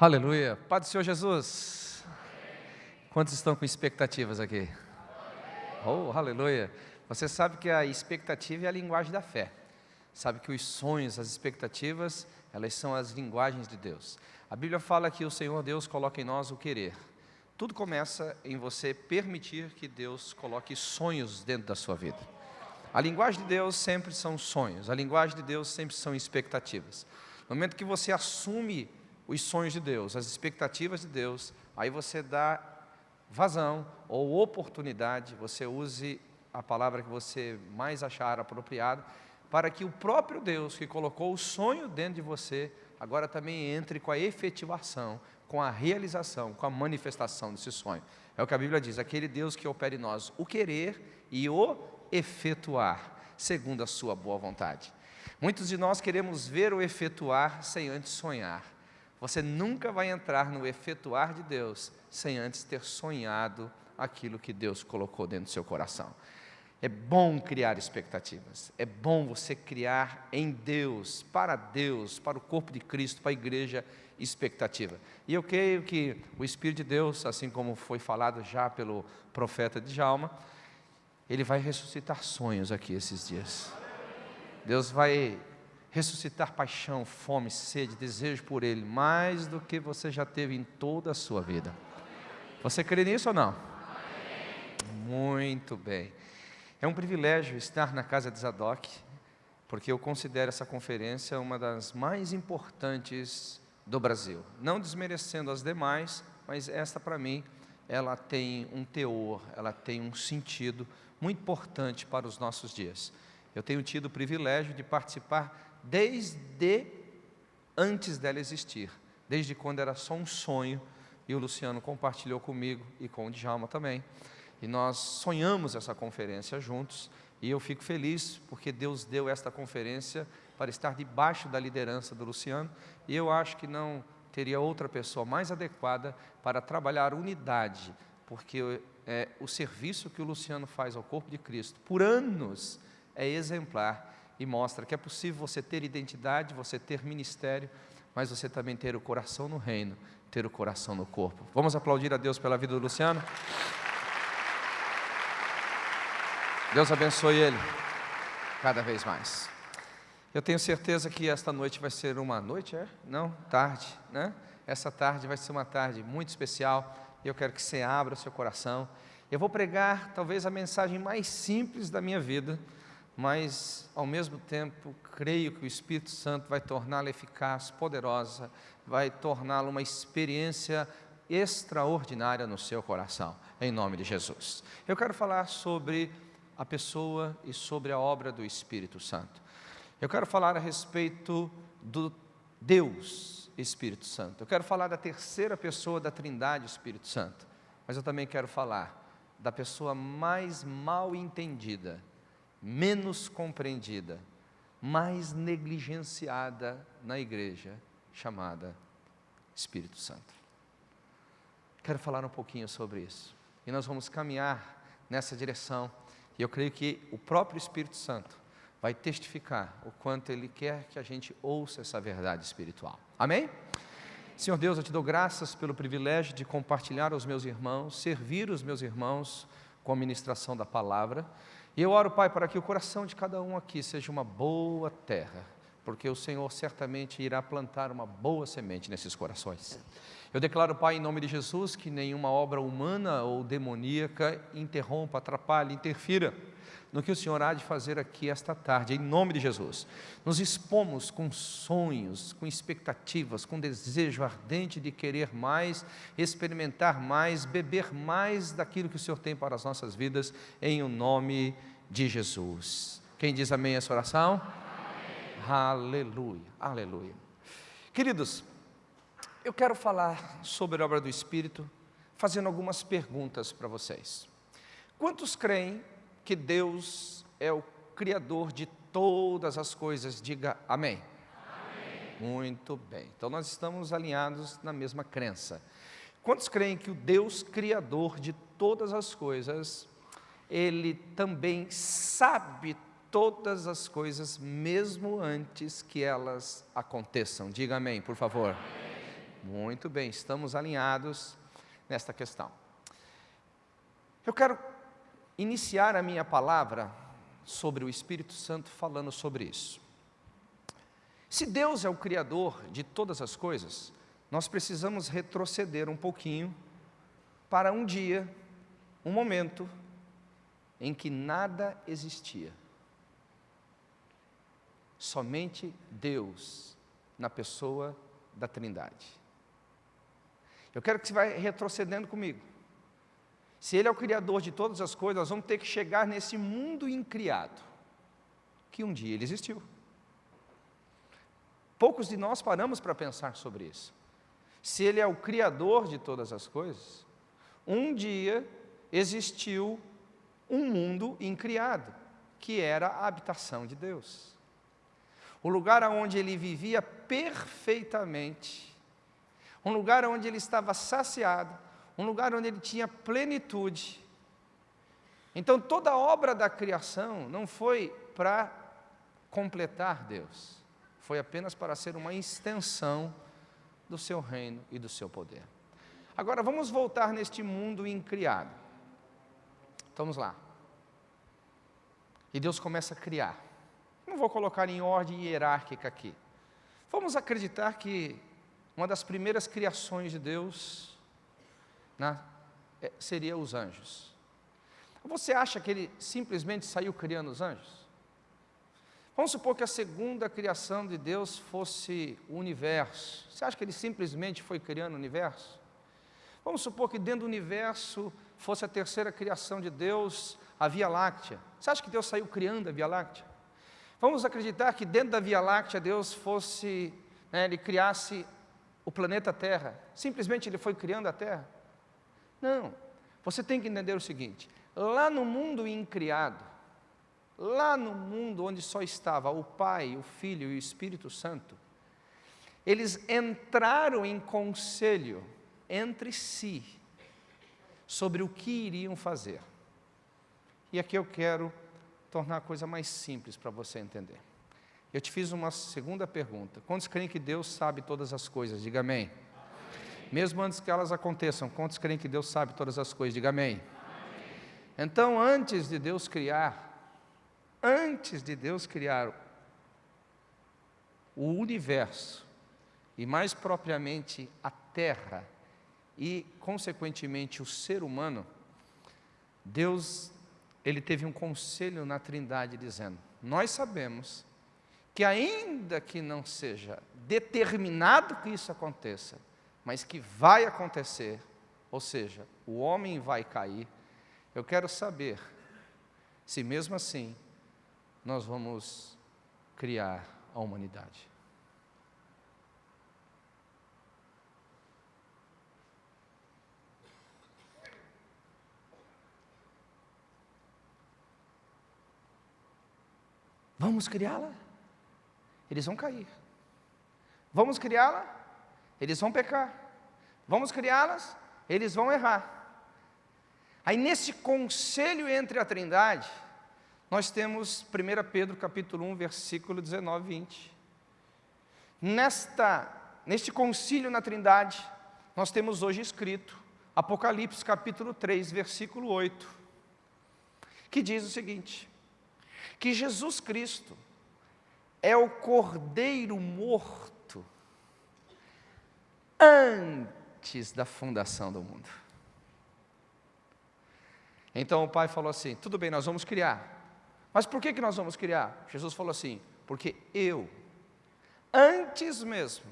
Aleluia. Pai do Senhor Jesus. Quantos estão com expectativas aqui? Oh, aleluia. Você sabe que a expectativa é a linguagem da fé. Sabe que os sonhos, as expectativas, elas são as linguagens de Deus. A Bíblia fala que o Senhor Deus coloca em nós o querer. Tudo começa em você permitir que Deus coloque sonhos dentro da sua vida. A linguagem de Deus sempre são sonhos, a linguagem de Deus sempre são expectativas. No momento que você assume os sonhos de Deus, as expectativas de Deus, aí você dá vazão ou oportunidade, você use a palavra que você mais achar apropriado, para que o próprio Deus que colocou o sonho dentro de você, agora também entre com a efetivação, com a realização, com a manifestação desse sonho. É o que a Bíblia diz, aquele Deus que opera em nós o querer e o efetuar, segundo a sua boa vontade. Muitos de nós queremos ver o efetuar sem antes sonhar. Você nunca vai entrar no efetuar de Deus sem antes ter sonhado aquilo que Deus colocou dentro do seu coração. É bom criar expectativas, é bom você criar em Deus, para Deus, para o corpo de Cristo, para a igreja, expectativa. E eu creio que o Espírito de Deus, assim como foi falado já pelo profeta de Jalma, ele vai ressuscitar sonhos aqui esses dias. Deus vai ressuscitar paixão, fome, sede, desejo por Ele, mais do que você já teve em toda a sua vida. Você crê nisso ou não? Muito bem. É um privilégio estar na casa de Zadok, porque eu considero essa conferência uma das mais importantes do Brasil. Não desmerecendo as demais, mas esta para mim, ela tem um teor, ela tem um sentido muito importante para os nossos dias. Eu tenho tido o privilégio de participar desde antes dela existir, desde quando era só um sonho, e o Luciano compartilhou comigo e com o Djalma também. E nós sonhamos essa conferência juntos, e eu fico feliz porque Deus deu esta conferência para estar debaixo da liderança do Luciano, e eu acho que não teria outra pessoa mais adequada para trabalhar unidade, porque é, o serviço que o Luciano faz ao corpo de Cristo, por anos, é exemplar e mostra que é possível você ter identidade, você ter ministério, mas você também ter o coração no reino, ter o coração no corpo. Vamos aplaudir a Deus pela vida do Luciano? Deus abençoe ele cada vez mais. Eu tenho certeza que esta noite vai ser uma noite, é? Não, tarde, né? Essa tarde vai ser uma tarde muito especial. E eu quero que você abra o seu coração. Eu vou pregar talvez a mensagem mais simples da minha vida, mas ao mesmo tempo creio que o Espírito Santo vai torná-la eficaz, poderosa, vai torná-la uma experiência extraordinária no seu coração, em nome de Jesus. Eu quero falar sobre a pessoa e sobre a obra do Espírito Santo. Eu quero falar a respeito do Deus Espírito Santo. Eu quero falar da terceira pessoa da Trindade Espírito Santo, mas eu também quero falar da pessoa mais mal entendida menos compreendida, mais negligenciada na igreja, chamada Espírito Santo. Quero falar um pouquinho sobre isso. E nós vamos caminhar nessa direção. E eu creio que o próprio Espírito Santo vai testificar o quanto Ele quer que a gente ouça essa verdade espiritual. Amém? Senhor Deus, eu te dou graças pelo privilégio de compartilhar aos meus irmãos, servir os meus irmãos com a ministração da palavra. E eu oro, Pai, para que o coração de cada um aqui seja uma boa terra, porque o Senhor certamente irá plantar uma boa semente nesses corações. Eu declaro, Pai, em nome de Jesus, que nenhuma obra humana ou demoníaca interrompa, atrapalhe, interfira no que o Senhor há de fazer aqui esta tarde, em nome de Jesus. Nos expomos com sonhos, com expectativas, com desejo ardente de querer mais, experimentar mais, beber mais daquilo que o Senhor tem para as nossas vidas, em o nome de Jesus. Quem diz amém essa oração? Amém. Aleluia, aleluia. Queridos, eu quero falar sobre a obra do Espírito, fazendo algumas perguntas para vocês. Quantos creem que Deus é o Criador de todas as coisas, diga amém. amém. Muito bem, então nós estamos alinhados na mesma crença. Quantos creem que o Deus Criador de todas as coisas, Ele também sabe todas as coisas, mesmo antes que elas aconteçam? Diga amém, por favor. Amém. Muito bem, estamos alinhados nesta questão. Eu quero iniciar a minha palavra sobre o Espírito Santo falando sobre isso. Se Deus é o Criador de todas as coisas, nós precisamos retroceder um pouquinho para um dia, um momento, em que nada existia. Somente Deus na pessoa da Trindade. Eu quero que você vá retrocedendo comigo. Se Ele é o Criador de todas as coisas, nós vamos ter que chegar nesse mundo incriado, que um dia Ele existiu. Poucos de nós paramos para pensar sobre isso. Se Ele é o Criador de todas as coisas, um dia existiu um mundo incriado, que era a habitação de Deus. O lugar onde ele vivia perfeitamente, um lugar onde ele estava saciado, um lugar onde ele tinha plenitude. Então toda a obra da criação não foi para completar Deus, foi apenas para ser uma extensão do seu reino e do seu poder. Agora vamos voltar neste mundo incriado. Vamos lá. E Deus começa a criar. Não vou colocar em ordem hierárquica aqui. Vamos acreditar que uma das primeiras criações de Deus né, é, seria os anjos. Você acha que ele simplesmente saiu criando os anjos? Vamos supor que a segunda criação de Deus fosse o universo. Você acha que ele simplesmente foi criando o universo? Vamos supor que dentro do universo fosse a terceira criação de Deus, a Via Láctea. Você acha que Deus saiu criando a Via Láctea? Vamos acreditar que dentro da Via Láctea Deus fosse, né, ele criasse o planeta Terra. Simplesmente ele foi criando a Terra? Não. Você tem que entender o seguinte: lá no mundo incriado, lá no mundo onde só estava o Pai, o Filho e o Espírito Santo, eles entraram em conselho entre si sobre o que iriam fazer. E aqui eu quero tornar a coisa mais simples para você entender. Eu te fiz uma segunda pergunta. Quantos creem que Deus sabe todas as coisas? Diga amém. amém. Mesmo antes que elas aconteçam, quantos creem que Deus sabe todas as coisas? Diga amém. amém. Então, antes de Deus criar antes de Deus criar o universo, e mais propriamente a terra, e consequentemente o ser humano, Deus, ele teve um conselho na Trindade dizendo: Nós sabemos que ainda que não seja determinado que isso aconteça, mas que vai acontecer, ou seja, o homem vai cair, eu quero saber se mesmo assim nós vamos criar a humanidade. Vamos criá-la? Eles vão cair. Vamos criá-la? Eles vão pecar. Vamos criá-las? Eles vão errar. Aí nesse conselho entre a Trindade, nós temos 1 Pedro capítulo 1, versículo 19 e 20. Nesta, neste concílio na Trindade, nós temos hoje escrito Apocalipse capítulo 3, versículo 8, que diz o seguinte, que Jesus Cristo é o cordeiro morto antes da fundação do mundo. Então o pai falou assim, tudo bem, nós vamos criar, mas por que, que nós vamos criar? Jesus falou assim, porque eu, antes mesmo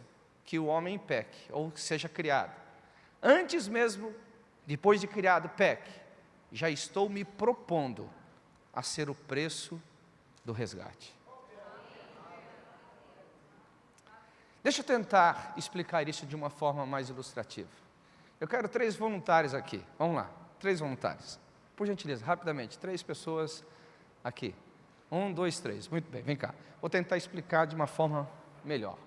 que o homem peque, ou seja criado, antes mesmo, depois de criado, peque, já estou me propondo a ser o preço do resgate. Deixa eu tentar explicar isso de uma forma mais ilustrativa. Eu quero três voluntários aqui. Vamos lá, três voluntários. Por gentileza, rapidamente, três pessoas Aqui. Um, dois, três. Muito bem, vem cá. Vou tentar explicar de uma forma melhor.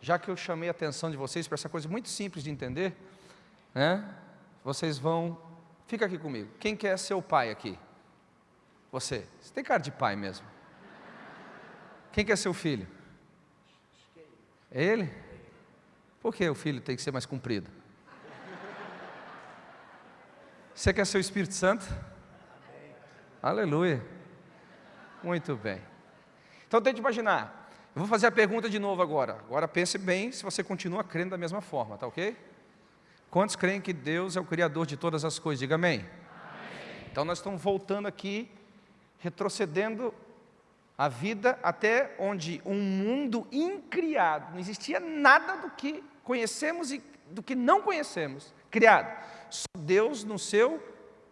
Já que eu chamei a atenção de vocês para essa coisa muito simples de entender, né? Vocês vão. Fica aqui comigo. Quem quer ser o pai aqui? Você. Você tem cara de pai mesmo. Quem quer ser o filho? É ele? Por que o filho tem que ser mais comprido? Você quer ser o Espírito Santo? Aleluia. Muito bem. Então tente imaginar. Eu vou fazer a pergunta de novo agora. Agora pense bem se você continua crendo da mesma forma, tá ok? Quantos creem que Deus é o Criador de todas as coisas? Diga amém. amém. Então nós estamos voltando aqui, retrocedendo a vida até onde um mundo incriado, não existia nada do que conhecemos e do que não conhecemos, criado. Só Deus no seu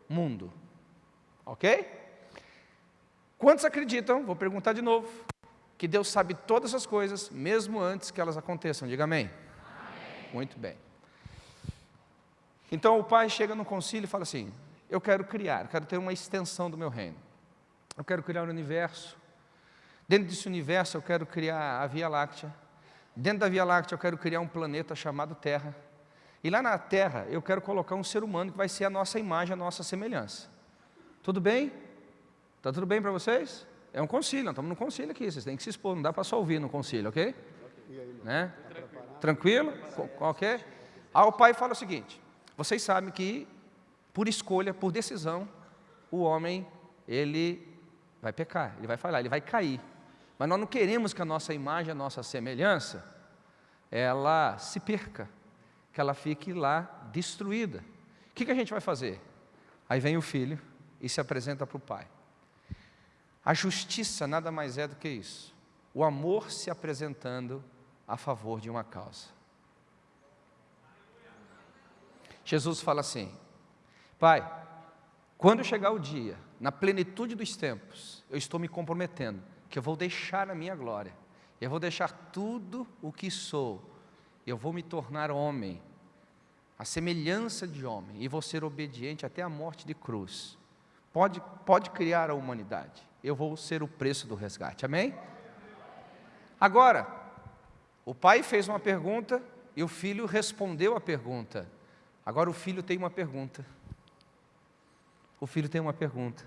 mundo. Ok? Quantos acreditam, vou perguntar de novo, que Deus sabe todas as coisas, mesmo antes que elas aconteçam? Diga amém. amém. Muito bem. Então o pai chega no concílio e fala assim: Eu quero criar, quero ter uma extensão do meu reino. Eu quero criar o um universo. Dentro desse universo eu quero criar a Via Láctea. Dentro da Via Láctea eu quero criar um planeta chamado Terra. E lá na Terra eu quero colocar um ser humano que vai ser a nossa imagem, a nossa semelhança. Tudo bem? Está tudo bem para vocês? É um concílio, estamos no concílio aqui, vocês têm que se expor, não dá para só ouvir no concílio, ok? Né? Tranquilo? Ok? Aí o pai fala o seguinte, vocês sabem que, por escolha, por decisão, o homem, ele vai pecar, ele vai falhar, ele vai cair. Mas nós não queremos que a nossa imagem, a nossa semelhança, ela se perca que ela fique lá destruída. O que, que a gente vai fazer? Aí vem o filho e se apresenta para o pai. A justiça nada mais é do que isso. O amor se apresentando a favor de uma causa. Jesus fala assim: Pai, quando chegar o dia, na plenitude dos tempos, eu estou me comprometendo que eu vou deixar a minha glória, eu vou deixar tudo o que sou, eu vou me tornar homem, a semelhança de homem, e vou ser obediente até a morte de cruz. Pode, pode criar a humanidade, eu vou ser o preço do resgate, amém? Agora, o pai fez uma pergunta e o filho respondeu a pergunta. Agora o filho tem uma pergunta. O filho tem uma pergunta.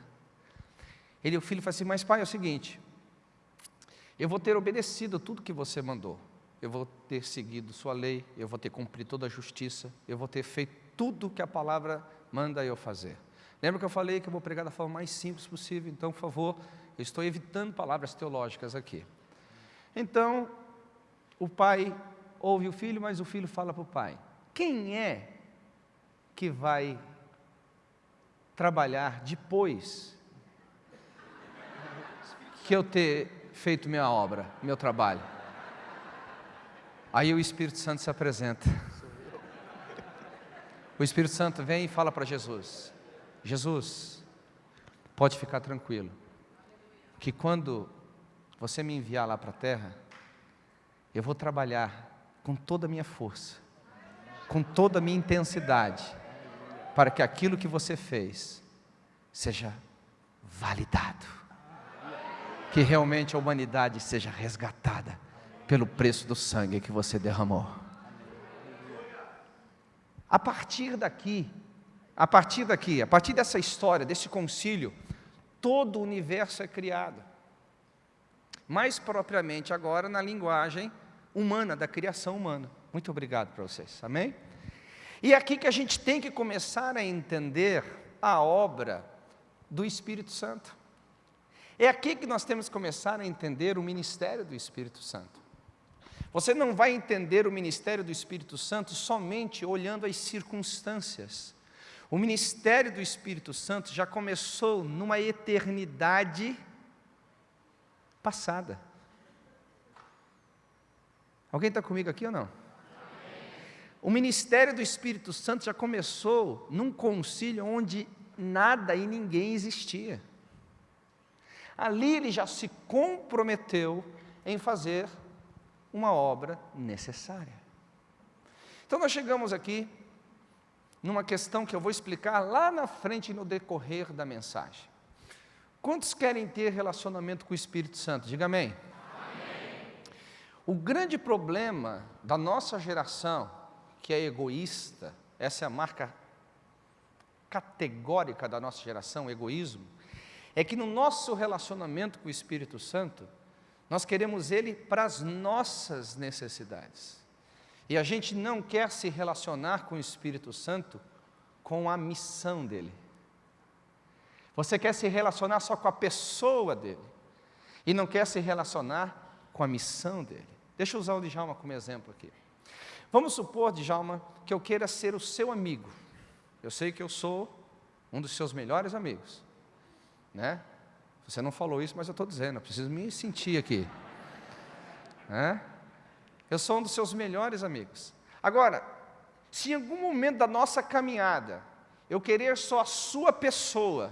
Ele, o filho fala assim: Mas pai, é o seguinte, eu vou ter obedecido tudo que você mandou eu vou ter seguido sua lei, eu vou ter cumprido toda a justiça, eu vou ter feito tudo que a palavra manda eu fazer. Lembra que eu falei que eu vou pregar da forma mais simples possível? Então, por favor, eu estou evitando palavras teológicas aqui. Então, o pai ouve o filho, mas o filho fala para o pai: quem é que vai trabalhar depois que eu ter feito minha obra, meu trabalho? Aí o Espírito Santo se apresenta. O Espírito Santo vem e fala para Jesus: Jesus, pode ficar tranquilo, que quando você me enviar lá para a terra, eu vou trabalhar com toda a minha força, com toda a minha intensidade, para que aquilo que você fez seja validado, que realmente a humanidade seja resgatada pelo preço do sangue que você derramou. A partir daqui, a partir daqui, a partir dessa história, desse concílio, todo o universo é criado. Mais propriamente agora na linguagem humana, da criação humana. Muito obrigado para vocês, amém? E é aqui que a gente tem que começar a entender a obra do Espírito Santo. É aqui que nós temos que começar a entender o ministério do Espírito Santo. Você não vai entender o ministério do Espírito Santo somente olhando as circunstâncias. O ministério do Espírito Santo já começou numa eternidade passada. Alguém está comigo aqui ou não? O ministério do Espírito Santo já começou num concílio onde nada e ninguém existia. Ali ele já se comprometeu em fazer uma obra necessária. Então nós chegamos aqui numa questão que eu vou explicar lá na frente no decorrer da mensagem. Quantos querem ter relacionamento com o Espírito Santo? Diga amém. amém. O grande problema da nossa geração, que é egoísta, essa é a marca categórica da nossa geração, egoísmo, é que no nosso relacionamento com o Espírito Santo, nós queremos Ele para as nossas necessidades. E a gente não quer se relacionar com o Espírito Santo com a missão dele. Você quer se relacionar só com a pessoa dele e não quer se relacionar com a missão dele. Deixa eu usar o Djalma como exemplo aqui. Vamos supor, Djalma, que eu queira ser o seu amigo. Eu sei que eu sou um dos seus melhores amigos. Né? Você não falou isso, mas eu estou dizendo, eu preciso me sentir aqui. Né? Eu sou um dos seus melhores amigos. Agora, se em algum momento da nossa caminhada eu querer só a sua pessoa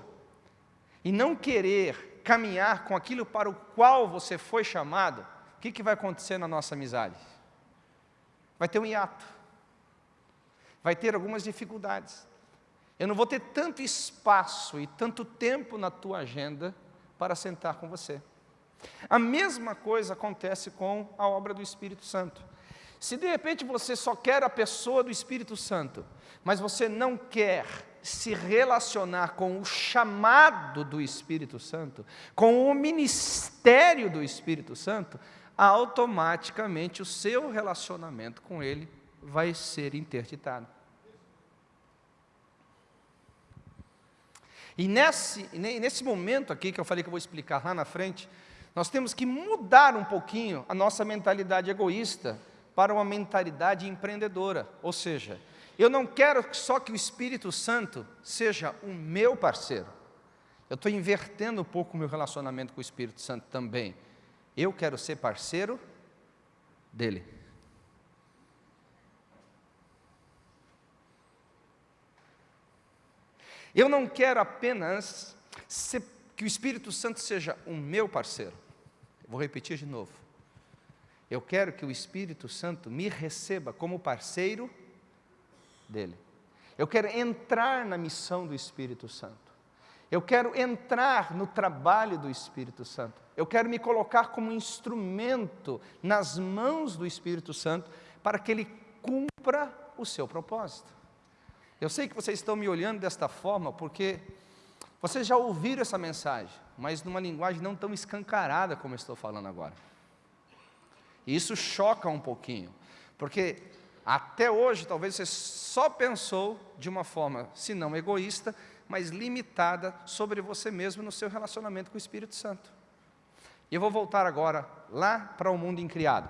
e não querer caminhar com aquilo para o qual você foi chamado, o que, que vai acontecer na nossa amizade? Vai ter um hiato, vai ter algumas dificuldades. Eu não vou ter tanto espaço e tanto tempo na tua agenda para sentar com você. A mesma coisa acontece com a obra do Espírito Santo. Se de repente você só quer a pessoa do Espírito Santo, mas você não quer se relacionar com o chamado do Espírito Santo, com o ministério do Espírito Santo, automaticamente o seu relacionamento com Ele vai ser interditado. E nesse, nesse momento aqui, que eu falei que eu vou explicar lá na frente, nós temos que mudar um pouquinho a nossa mentalidade egoísta para uma mentalidade empreendedora. Ou seja, eu não quero só que o Espírito Santo seja o meu parceiro. Eu estou invertendo um pouco o meu relacionamento com o Espírito Santo também. Eu quero ser parceiro dele. Eu não quero apenas ser, que o Espírito Santo seja o meu parceiro. Vou repetir de novo. Eu quero que o Espírito Santo me receba como parceiro dele. Eu quero entrar na missão do Espírito Santo. Eu quero entrar no trabalho do Espírito Santo. Eu quero me colocar como instrumento nas mãos do Espírito Santo para que ele cumpra o seu propósito. Eu sei que vocês estão me olhando desta forma porque vocês já ouviram essa mensagem, mas numa linguagem não tão escancarada como eu estou falando agora. E isso choca um pouquinho, porque até hoje talvez você só pensou de uma forma, se não egoísta, mas limitada sobre você mesmo no seu relacionamento com o Espírito Santo. E eu vou voltar agora lá para o mundo incriado.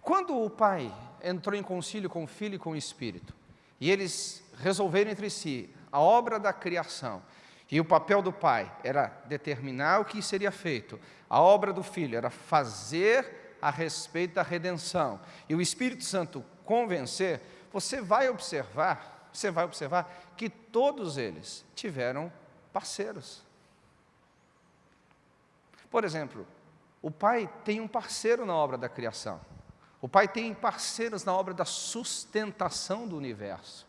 Quando o pai entrou em concílio com o filho e com o Espírito, e eles resolveram entre si a obra da criação, e o papel do pai era determinar o que seria feito, a obra do filho era fazer a respeito da redenção, e o Espírito Santo convencer, você vai observar, você vai observar que todos eles tiveram parceiros. Por exemplo, o pai tem um parceiro na obra da criação. O pai tem parceiros na obra da sustentação do universo.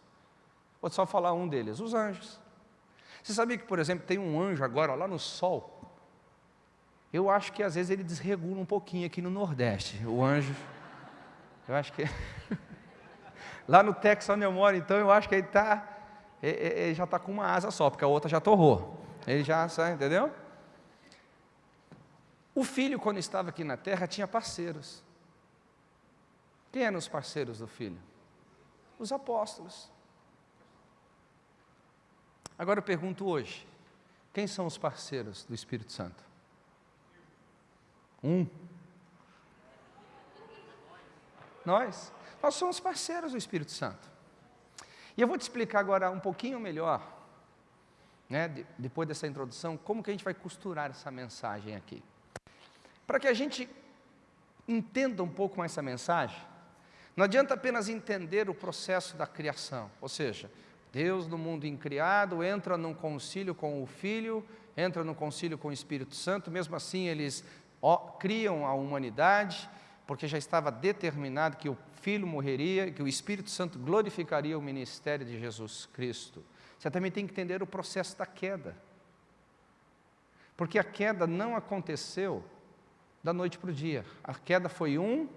Vou só falar um deles, os anjos. Você sabia que, por exemplo, tem um anjo agora lá no sol? Eu acho que às vezes ele desregula um pouquinho aqui no Nordeste. O anjo, eu acho que. lá no Texas, onde eu moro, então, eu acho que ele, tá, ele já está com uma asa só, porque a outra já torrou. Ele já, sabe, entendeu? O filho, quando estava aqui na terra, tinha parceiros. Quem eram os parceiros do filho? Os apóstolos. Agora eu pergunto hoje: quem são os parceiros do Espírito Santo? Um. Nós. Nós somos parceiros do Espírito Santo. E eu vou te explicar agora um pouquinho melhor, né, depois dessa introdução, como que a gente vai costurar essa mensagem aqui. Para que a gente entenda um pouco mais essa mensagem, não adianta apenas entender o processo da criação, ou seja, Deus no mundo incriado entra num concílio com o Filho, entra num concílio com o Espírito Santo, mesmo assim eles criam a humanidade, porque já estava determinado que o Filho morreria, que o Espírito Santo glorificaria o ministério de Jesus Cristo. Você também tem que entender o processo da queda. Porque a queda não aconteceu da noite para o dia. A queda foi um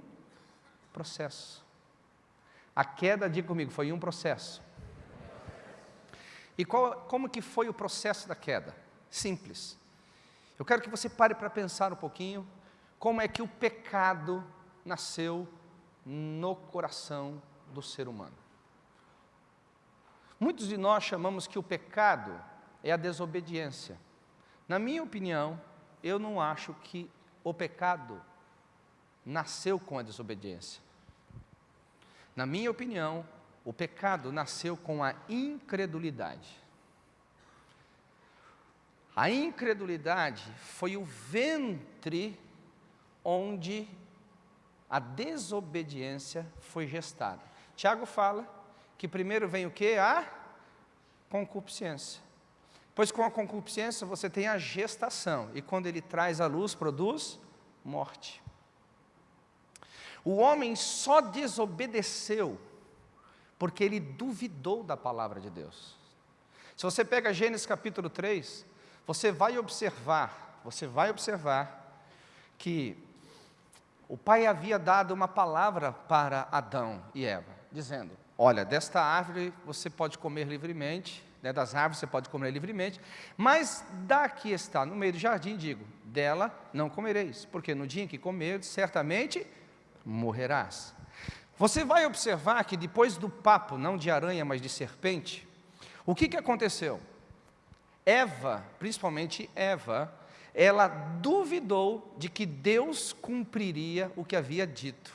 processo. A queda, diga comigo, foi um processo. E qual, como que foi o processo da queda? Simples. Eu quero que você pare para pensar um pouquinho como é que o pecado nasceu no coração do ser humano. Muitos de nós chamamos que o pecado é a desobediência. Na minha opinião, eu não acho que o pecado nasceu com a desobediência. Na minha opinião, o pecado nasceu com a incredulidade. A incredulidade foi o ventre onde a desobediência foi gestada. Tiago fala que primeiro vem o que? A concupiscência. Pois com a concupiscência você tem a gestação, e quando ele traz a luz, produz morte. O homem só desobedeceu porque ele duvidou da palavra de Deus. Se você pega Gênesis capítulo 3, você vai observar, você vai observar que o pai havia dado uma palavra para Adão e Eva, dizendo, olha, desta árvore você pode comer livremente, né, das árvores você pode comer livremente, mas da que está no meio do jardim, digo, dela não comereis, porque no dia em que comer, certamente morrerás. Você vai observar que depois do papo, não de aranha, mas de serpente, o que, que aconteceu? Eva, principalmente Eva, ela duvidou de que Deus cumpriria o que havia dito.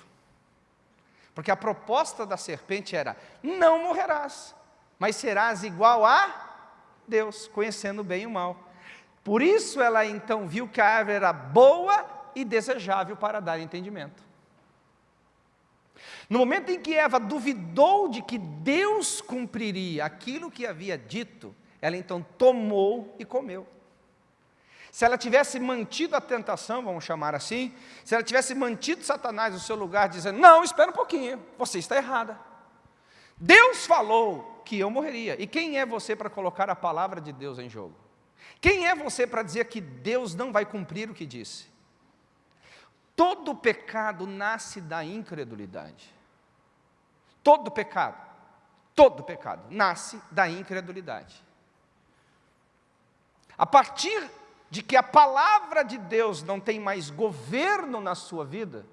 Porque a proposta da serpente era, não morrerás, mas serás igual a Deus, conhecendo o bem e o mal. Por isso ela então viu que a árvore era boa e desejável para dar entendimento. No momento em que Eva duvidou de que Deus cumpriria aquilo que havia dito, ela então tomou e comeu. Se ela tivesse mantido a tentação, vamos chamar assim, se ela tivesse mantido Satanás no seu lugar, dizendo: Não, espera um pouquinho, você está errada. Deus falou que eu morreria. E quem é você para colocar a palavra de Deus em jogo? Quem é você para dizer que Deus não vai cumprir o que disse? Todo pecado nasce da incredulidade. Todo pecado, todo pecado nasce da incredulidade. A partir de que a palavra de Deus não tem mais governo na sua vida,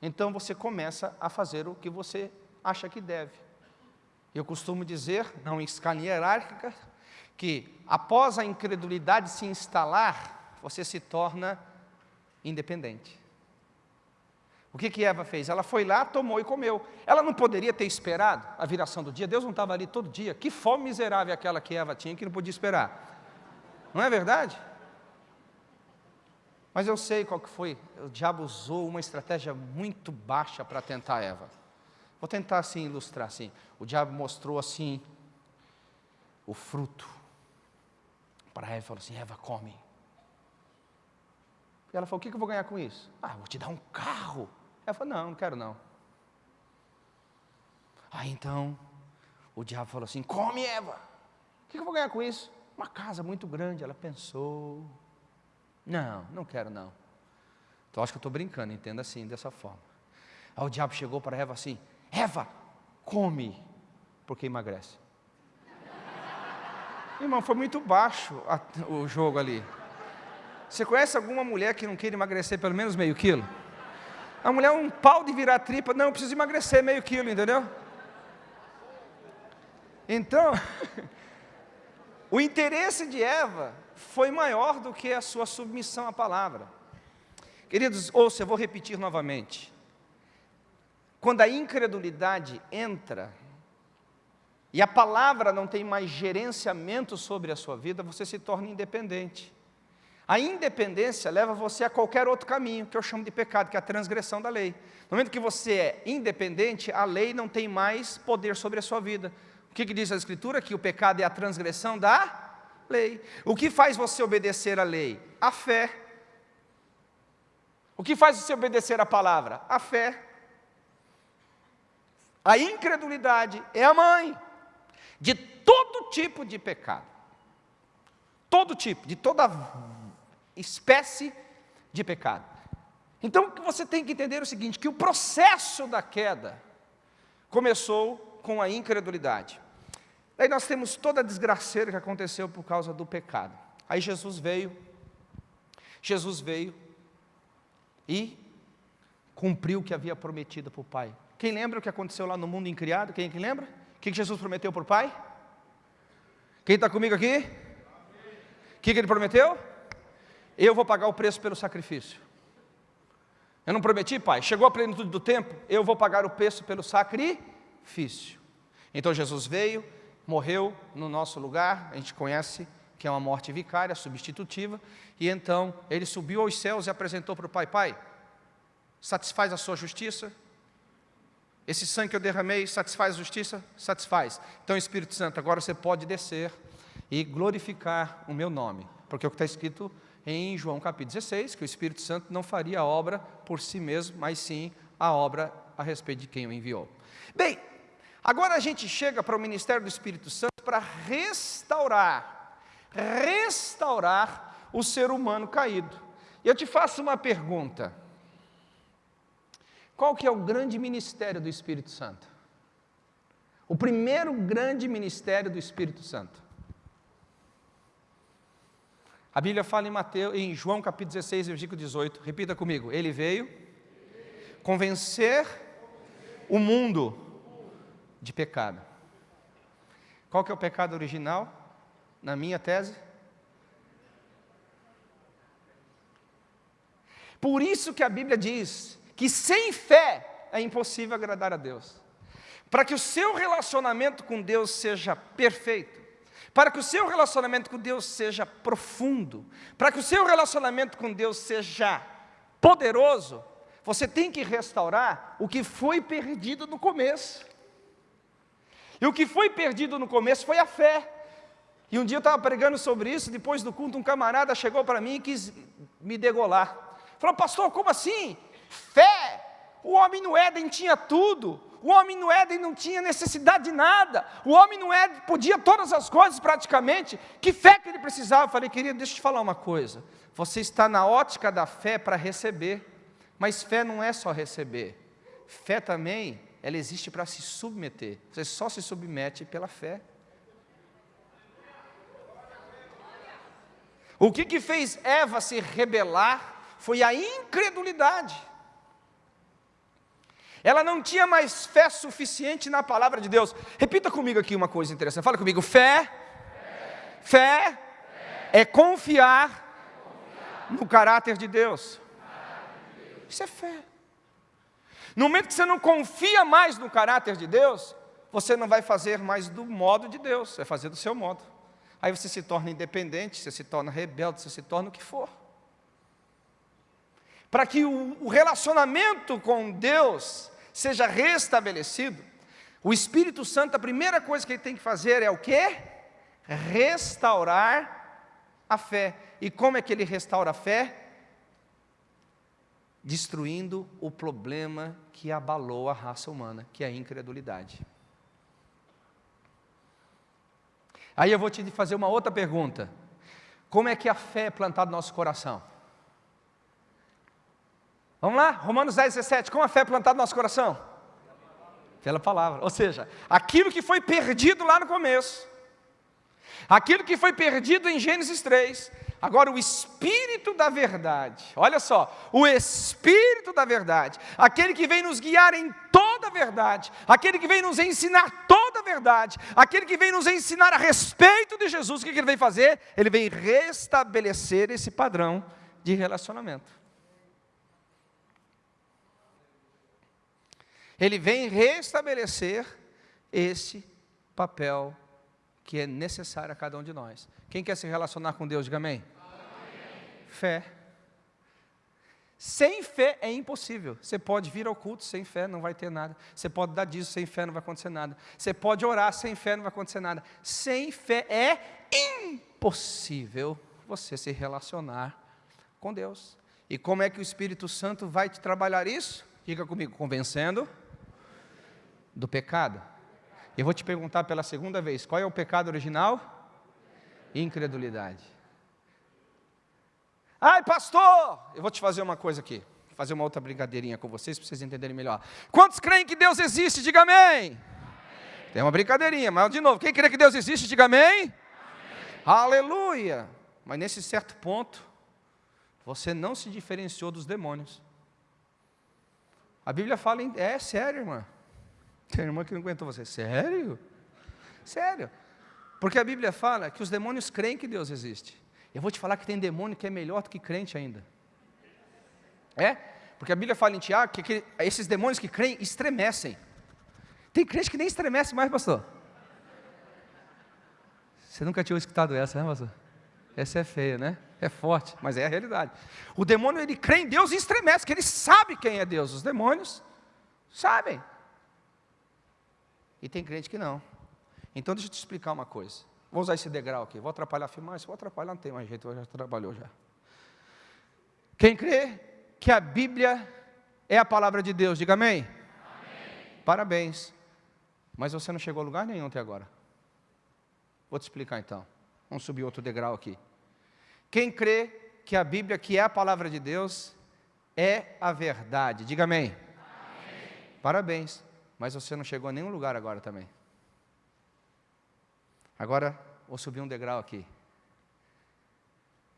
então você começa a fazer o que você acha que deve. Eu costumo dizer, não em escala hierárquica, que após a incredulidade se instalar, você se torna independente. O que, que Eva fez? Ela foi lá, tomou e comeu. Ela não poderia ter esperado a viração do dia? Deus não estava ali todo dia. Que fome miserável aquela que Eva tinha que não podia esperar. Não é verdade? Mas eu sei qual que foi. O diabo usou uma estratégia muito baixa para tentar Eva. Vou tentar assim ilustrar assim. O diabo mostrou assim o fruto para Eva e falou assim: Eva, come. E ela falou: O que eu vou ganhar com isso? Ah, vou te dar um carro. Ela falou: Não, não quero não. Aí então, o diabo falou assim: Come, Eva. O que eu vou ganhar com isso? Uma casa muito grande. Ela pensou: Não, não quero não. Então acho que eu estou brincando, entenda assim, dessa forma. Aí o diabo chegou para Eva assim: Eva, come, porque emagrece. Irmão, foi muito baixo a, o jogo ali. Você conhece alguma mulher que não queira emagrecer pelo menos meio quilo? A mulher é um pau de virar tripa, não, eu preciso emagrecer meio quilo, entendeu? Então, o interesse de Eva foi maior do que a sua submissão à palavra. Queridos, ouça, eu vou repetir novamente. Quando a incredulidade entra, e a palavra não tem mais gerenciamento sobre a sua vida, você se torna independente. A independência leva você a qualquer outro caminho, que eu chamo de pecado, que é a transgressão da lei. No momento que você é independente, a lei não tem mais poder sobre a sua vida. O que, que diz a Escritura? Que o pecado é a transgressão da lei. O que faz você obedecer à lei? A fé. O que faz você obedecer à palavra? A fé. A incredulidade é a mãe de todo tipo de pecado. Todo tipo, de toda espécie de pecado. Então, você tem que entender o seguinte, que o processo da queda começou com a incredulidade. Aí nós temos toda a desgraceira que aconteceu por causa do pecado. Aí Jesus veio, Jesus veio e cumpriu o que havia prometido para o Pai. Quem lembra o que aconteceu lá no mundo incriado? Quem, quem lembra? O que Jesus prometeu para o Pai? Quem está comigo aqui? O que, que ele prometeu? Eu vou pagar o preço pelo sacrifício. Eu não prometi, pai, chegou a plenitude do tempo, eu vou pagar o preço pelo sacrifício. Então Jesus veio, morreu no nosso lugar, a gente conhece que é uma morte vicária, substitutiva, e então ele subiu aos céus e apresentou para o Pai: Pai, satisfaz a sua justiça? Esse sangue que eu derramei satisfaz a justiça? Satisfaz. Então, Espírito Santo, agora você pode descer e glorificar o meu nome, porque é o que está escrito em João capítulo 16, que o Espírito Santo não faria a obra por si mesmo, mas sim a obra a respeito de quem o enviou. Bem, agora a gente chega para o ministério do Espírito Santo para restaurar, restaurar o ser humano caído. E eu te faço uma pergunta. Qual que é o grande ministério do Espírito Santo? O primeiro grande ministério do Espírito Santo. A Bíblia fala em Mateus, em João capítulo 16, versículo 18. Repita comigo. Ele veio convencer o mundo de pecado. Qual que é o pecado original? Na minha tese? Por isso que a Bíblia diz que sem fé é impossível agradar a Deus. Para que o seu relacionamento com Deus seja perfeito, para que o seu relacionamento com Deus seja profundo, para que o seu relacionamento com Deus seja poderoso, você tem que restaurar o que foi perdido no começo. E o que foi perdido no começo foi a fé. E um dia eu estava pregando sobre isso, depois do culto, um camarada chegou para mim e quis me degolar. Falou, pastor, como assim? Fé. O homem no Éden tinha tudo. O homem no Éden não tinha necessidade de nada. O homem no Éden podia todas as coisas praticamente. Que fé que ele precisava? Eu falei, querido, deixa eu te falar uma coisa. Você está na ótica da fé para receber. Mas fé não é só receber. Fé também, ela existe para se submeter. Você só se submete pela fé. O que, que fez Eva se rebelar foi a incredulidade. Ela não tinha mais fé suficiente na palavra de Deus. Repita comigo aqui uma coisa interessante. Fala comigo. Fé, fé, fé é confiar no caráter de Deus. Isso é fé. No momento que você não confia mais no caráter de Deus, você não vai fazer mais do modo de Deus, vai fazer do seu modo. Aí você se torna independente, você se torna rebelde, você se torna o que for. Para que o relacionamento com Deus seja restabelecido, o Espírito Santo, a primeira coisa que ele tem que fazer é o quê? Restaurar a fé. E como é que ele restaura a fé? Destruindo o problema que abalou a raça humana, que é a incredulidade. Aí eu vou te fazer uma outra pergunta. Como é que a fé é plantada no nosso coração? Vamos lá? Romanos 10, 17. Como a fé plantada no nosso coração? Pela palavra. Ou seja, aquilo que foi perdido lá no começo, aquilo que foi perdido em Gênesis 3, agora o Espírito da verdade, olha só, o Espírito da verdade, aquele que vem nos guiar em toda a verdade, aquele que vem nos ensinar toda a verdade, aquele que vem nos ensinar a respeito de Jesus, o que ele vem fazer? Ele vem restabelecer esse padrão de relacionamento. Ele vem restabelecer esse papel que é necessário a cada um de nós. Quem quer se relacionar com Deus, diga amém. amém. Fé. Sem fé é impossível. Você pode vir ao culto sem fé, não vai ter nada. Você pode dar disso sem fé, não vai acontecer nada. Você pode orar sem fé, não vai acontecer nada. Sem fé é impossível você se relacionar com Deus. E como é que o Espírito Santo vai te trabalhar isso? Fica comigo, convencendo do pecado. Eu vou te perguntar pela segunda vez: qual é o pecado original? Incredulidade. Ai, pastor, eu vou te fazer uma coisa aqui, fazer uma outra brincadeirinha com vocês para vocês entenderem melhor. Quantos creem que Deus existe? Diga amém. amém. Tem uma brincadeirinha, mas de novo, quem crê que Deus existe? Diga amém. amém. Aleluia. Mas nesse certo ponto, você não se diferenciou dos demônios. A Bíblia fala em. É sério, irmã. Tem irmã que não aguentou você. Sério? Sério. Porque a Bíblia fala que os demônios creem que Deus existe. Eu vou te falar que tem demônio que é melhor do que crente ainda. É? Porque a Bíblia fala em Tiago que, que esses demônios que creem estremecem. Tem crente que nem estremece mais, pastor. Você nunca tinha escutado essa, né, pastor? Essa é feia, né? É forte, mas é a realidade. O demônio, ele crê em Deus e estremece, que ele sabe quem é Deus. Os demônios sabem. E tem crente que não. Então, deixa eu te explicar uma coisa. Vou usar esse degrau aqui. Vou atrapalhar a filmagem? Vou atrapalhar, não tem mais jeito, já trabalhou já. Quem crê que a Bíblia é a palavra de Deus, diga amém. amém. Parabéns. Mas você não chegou a lugar nenhum até agora. Vou te explicar então. Vamos subir outro degrau aqui. Quem crê que a Bíblia, que é a palavra de Deus, é a verdade. Diga amém. amém. Parabéns. Mas você não chegou a nenhum lugar agora também. Agora, vou subir um degrau aqui.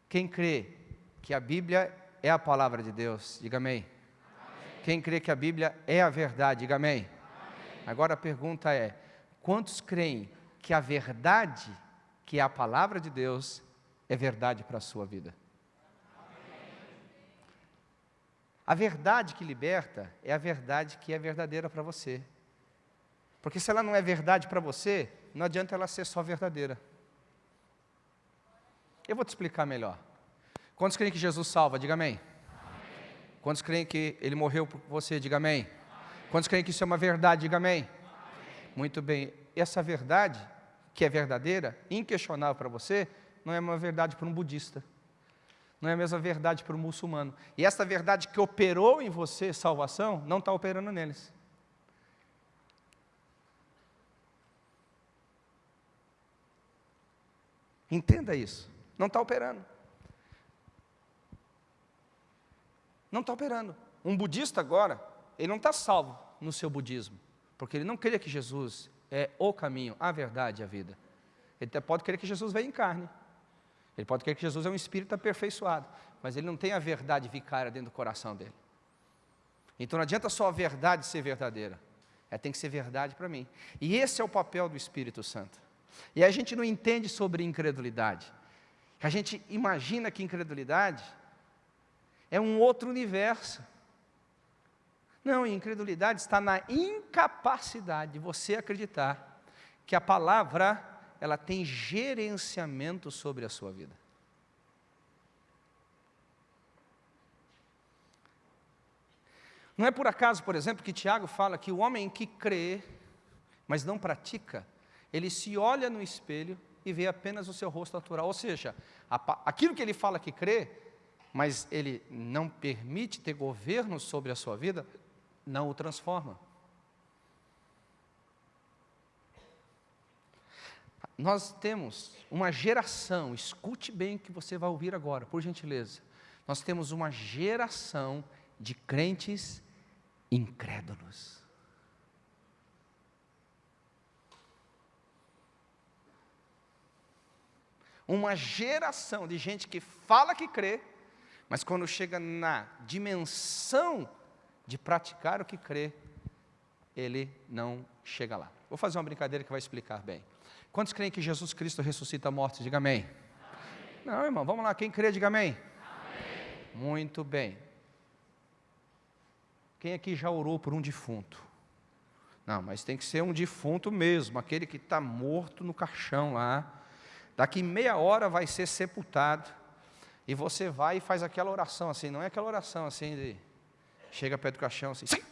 Quem crê que a Bíblia é a palavra de Deus, diga amém. amém. Quem crê que a Bíblia é a verdade, diga amém. amém. Agora a pergunta é: quantos creem que a verdade, que é a palavra de Deus, é verdade para a sua vida? A verdade que liberta é a verdade que é verdadeira para você. Porque se ela não é verdade para você, não adianta ela ser só verdadeira. Eu vou te explicar melhor. Quantos creem que Jesus salva? Diga amém. amém. Quantos creem que Ele morreu por você? Diga amém. amém. Quantos creem que isso é uma verdade? Diga amém. amém. Muito bem. Essa verdade, que é verdadeira, inquestionável para você, não é uma verdade para um budista. Não é a mesma verdade para um muçulmano. E essa verdade que operou em você salvação, não está operando neles. Entenda isso. Não está operando. Não está operando. Um budista agora, ele não está salvo no seu budismo, porque ele não crê que Jesus é o caminho, a verdade e a vida. Ele até pode crer que Jesus veio em carne. Ele pode crer que Jesus é um espírito aperfeiçoado, mas ele não tem a verdade vicária dentro do coração dele. Então não adianta só a verdade ser verdadeira, é tem que ser verdade para mim. E esse é o papel do Espírito Santo. E a gente não entende sobre incredulidade. A gente imagina que incredulidade é um outro universo. Não, incredulidade está na incapacidade de você acreditar que a palavra ela tem gerenciamento sobre a sua vida. Não é por acaso, por exemplo, que Tiago fala que o homem que crê, mas não pratica, ele se olha no espelho e vê apenas o seu rosto natural. Ou seja, aquilo que ele fala que crê, mas ele não permite ter governo sobre a sua vida, não o transforma. Nós temos uma geração, escute bem o que você vai ouvir agora, por gentileza. Nós temos uma geração de crentes incrédulos. uma geração de gente que fala que crê, mas quando chega na dimensão de praticar o que crê, ele não chega lá. Vou fazer uma brincadeira que vai explicar bem. Quantos creem que Jesus Cristo ressuscita mortos? Diga amém. amém. Não, irmão, vamos lá. Quem crê, diga amém. amém. Muito bem. Quem aqui já orou por um defunto? Não, mas tem que ser um defunto mesmo, aquele que está morto no caixão lá, Daqui meia hora vai ser sepultado. E você vai e faz aquela oração assim, não é aquela oração assim de chega perto do caixão assim. Sim.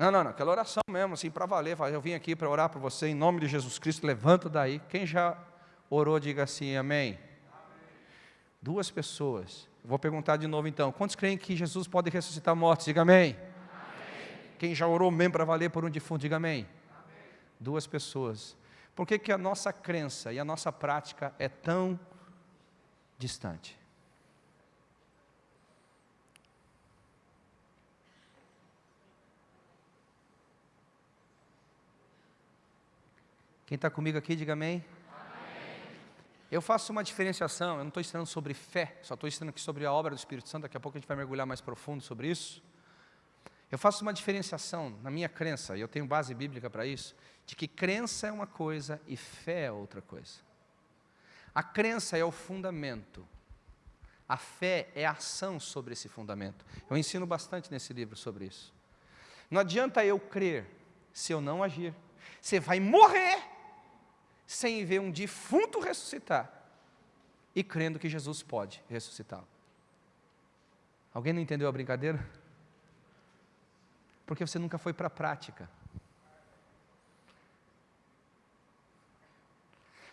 Não, não, não, aquela oração mesmo, assim, para valer. Eu vim aqui para orar por você em nome de Jesus Cristo, levanta daí. Quem já orou, diga assim, amém. amém. Duas pessoas. Vou perguntar de novo então. Quantos creem que Jesus pode ressuscitar mortos? Diga amém. amém. Quem já orou mesmo para valer por um defunto, diga amém. amém. Duas pessoas. Por que, que a nossa crença e a nossa prática é tão distante? Quem está comigo aqui, diga amém. amém. Eu faço uma diferenciação, eu não estou ensinando sobre fé, só estou ensinando aqui sobre a obra do Espírito Santo, daqui a pouco a gente vai mergulhar mais profundo sobre isso. Eu faço uma diferenciação na minha crença, e eu tenho base bíblica para isso, de que crença é uma coisa e fé é outra coisa. A crença é o fundamento, a fé é a ação sobre esse fundamento. Eu ensino bastante nesse livro sobre isso. Não adianta eu crer se eu não agir. Você vai morrer sem ver um defunto ressuscitar e crendo que Jesus pode ressuscitá-lo. Alguém não entendeu a brincadeira? Porque você nunca foi para a prática.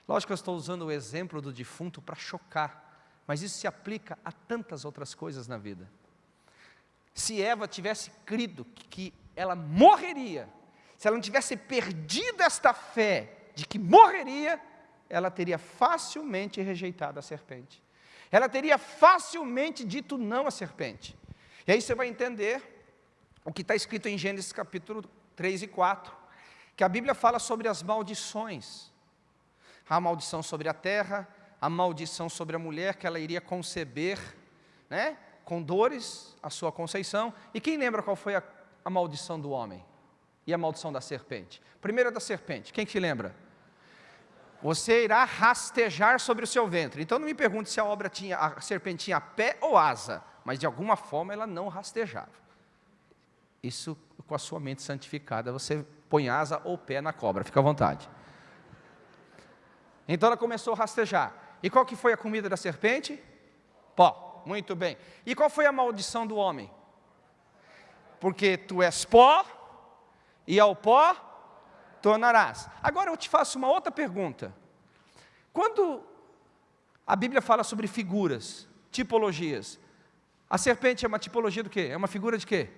Lógico que eu estou usando o exemplo do defunto para chocar, mas isso se aplica a tantas outras coisas na vida. Se Eva tivesse crido que ela morreria, se ela não tivesse perdido esta fé de que morreria, ela teria facilmente rejeitado a serpente. Ela teria facilmente dito não à serpente. E aí você vai entender o que está escrito em Gênesis capítulo 3 e 4, que a Bíblia fala sobre as maldições. A maldição sobre a terra, a maldição sobre a mulher que ela iria conceber, né, com dores, a sua conceição. E quem lembra qual foi a, a maldição do homem? E a maldição da serpente? Primeira da serpente, quem que lembra? Você irá rastejar sobre o seu ventre. Então não me pergunte se a obra tinha, a serpente tinha pé ou asa, mas de alguma forma ela não rastejava. Isso com a sua mente santificada, você põe asa ou pé na cobra, fica à vontade. Então ela começou a rastejar. E qual que foi a comida da serpente? Pó. Muito bem. E qual foi a maldição do homem? Porque tu és pó, e ao pó tornarás. Agora eu te faço uma outra pergunta. Quando a Bíblia fala sobre figuras, tipologias, a serpente é uma tipologia do quê? É uma figura de quê?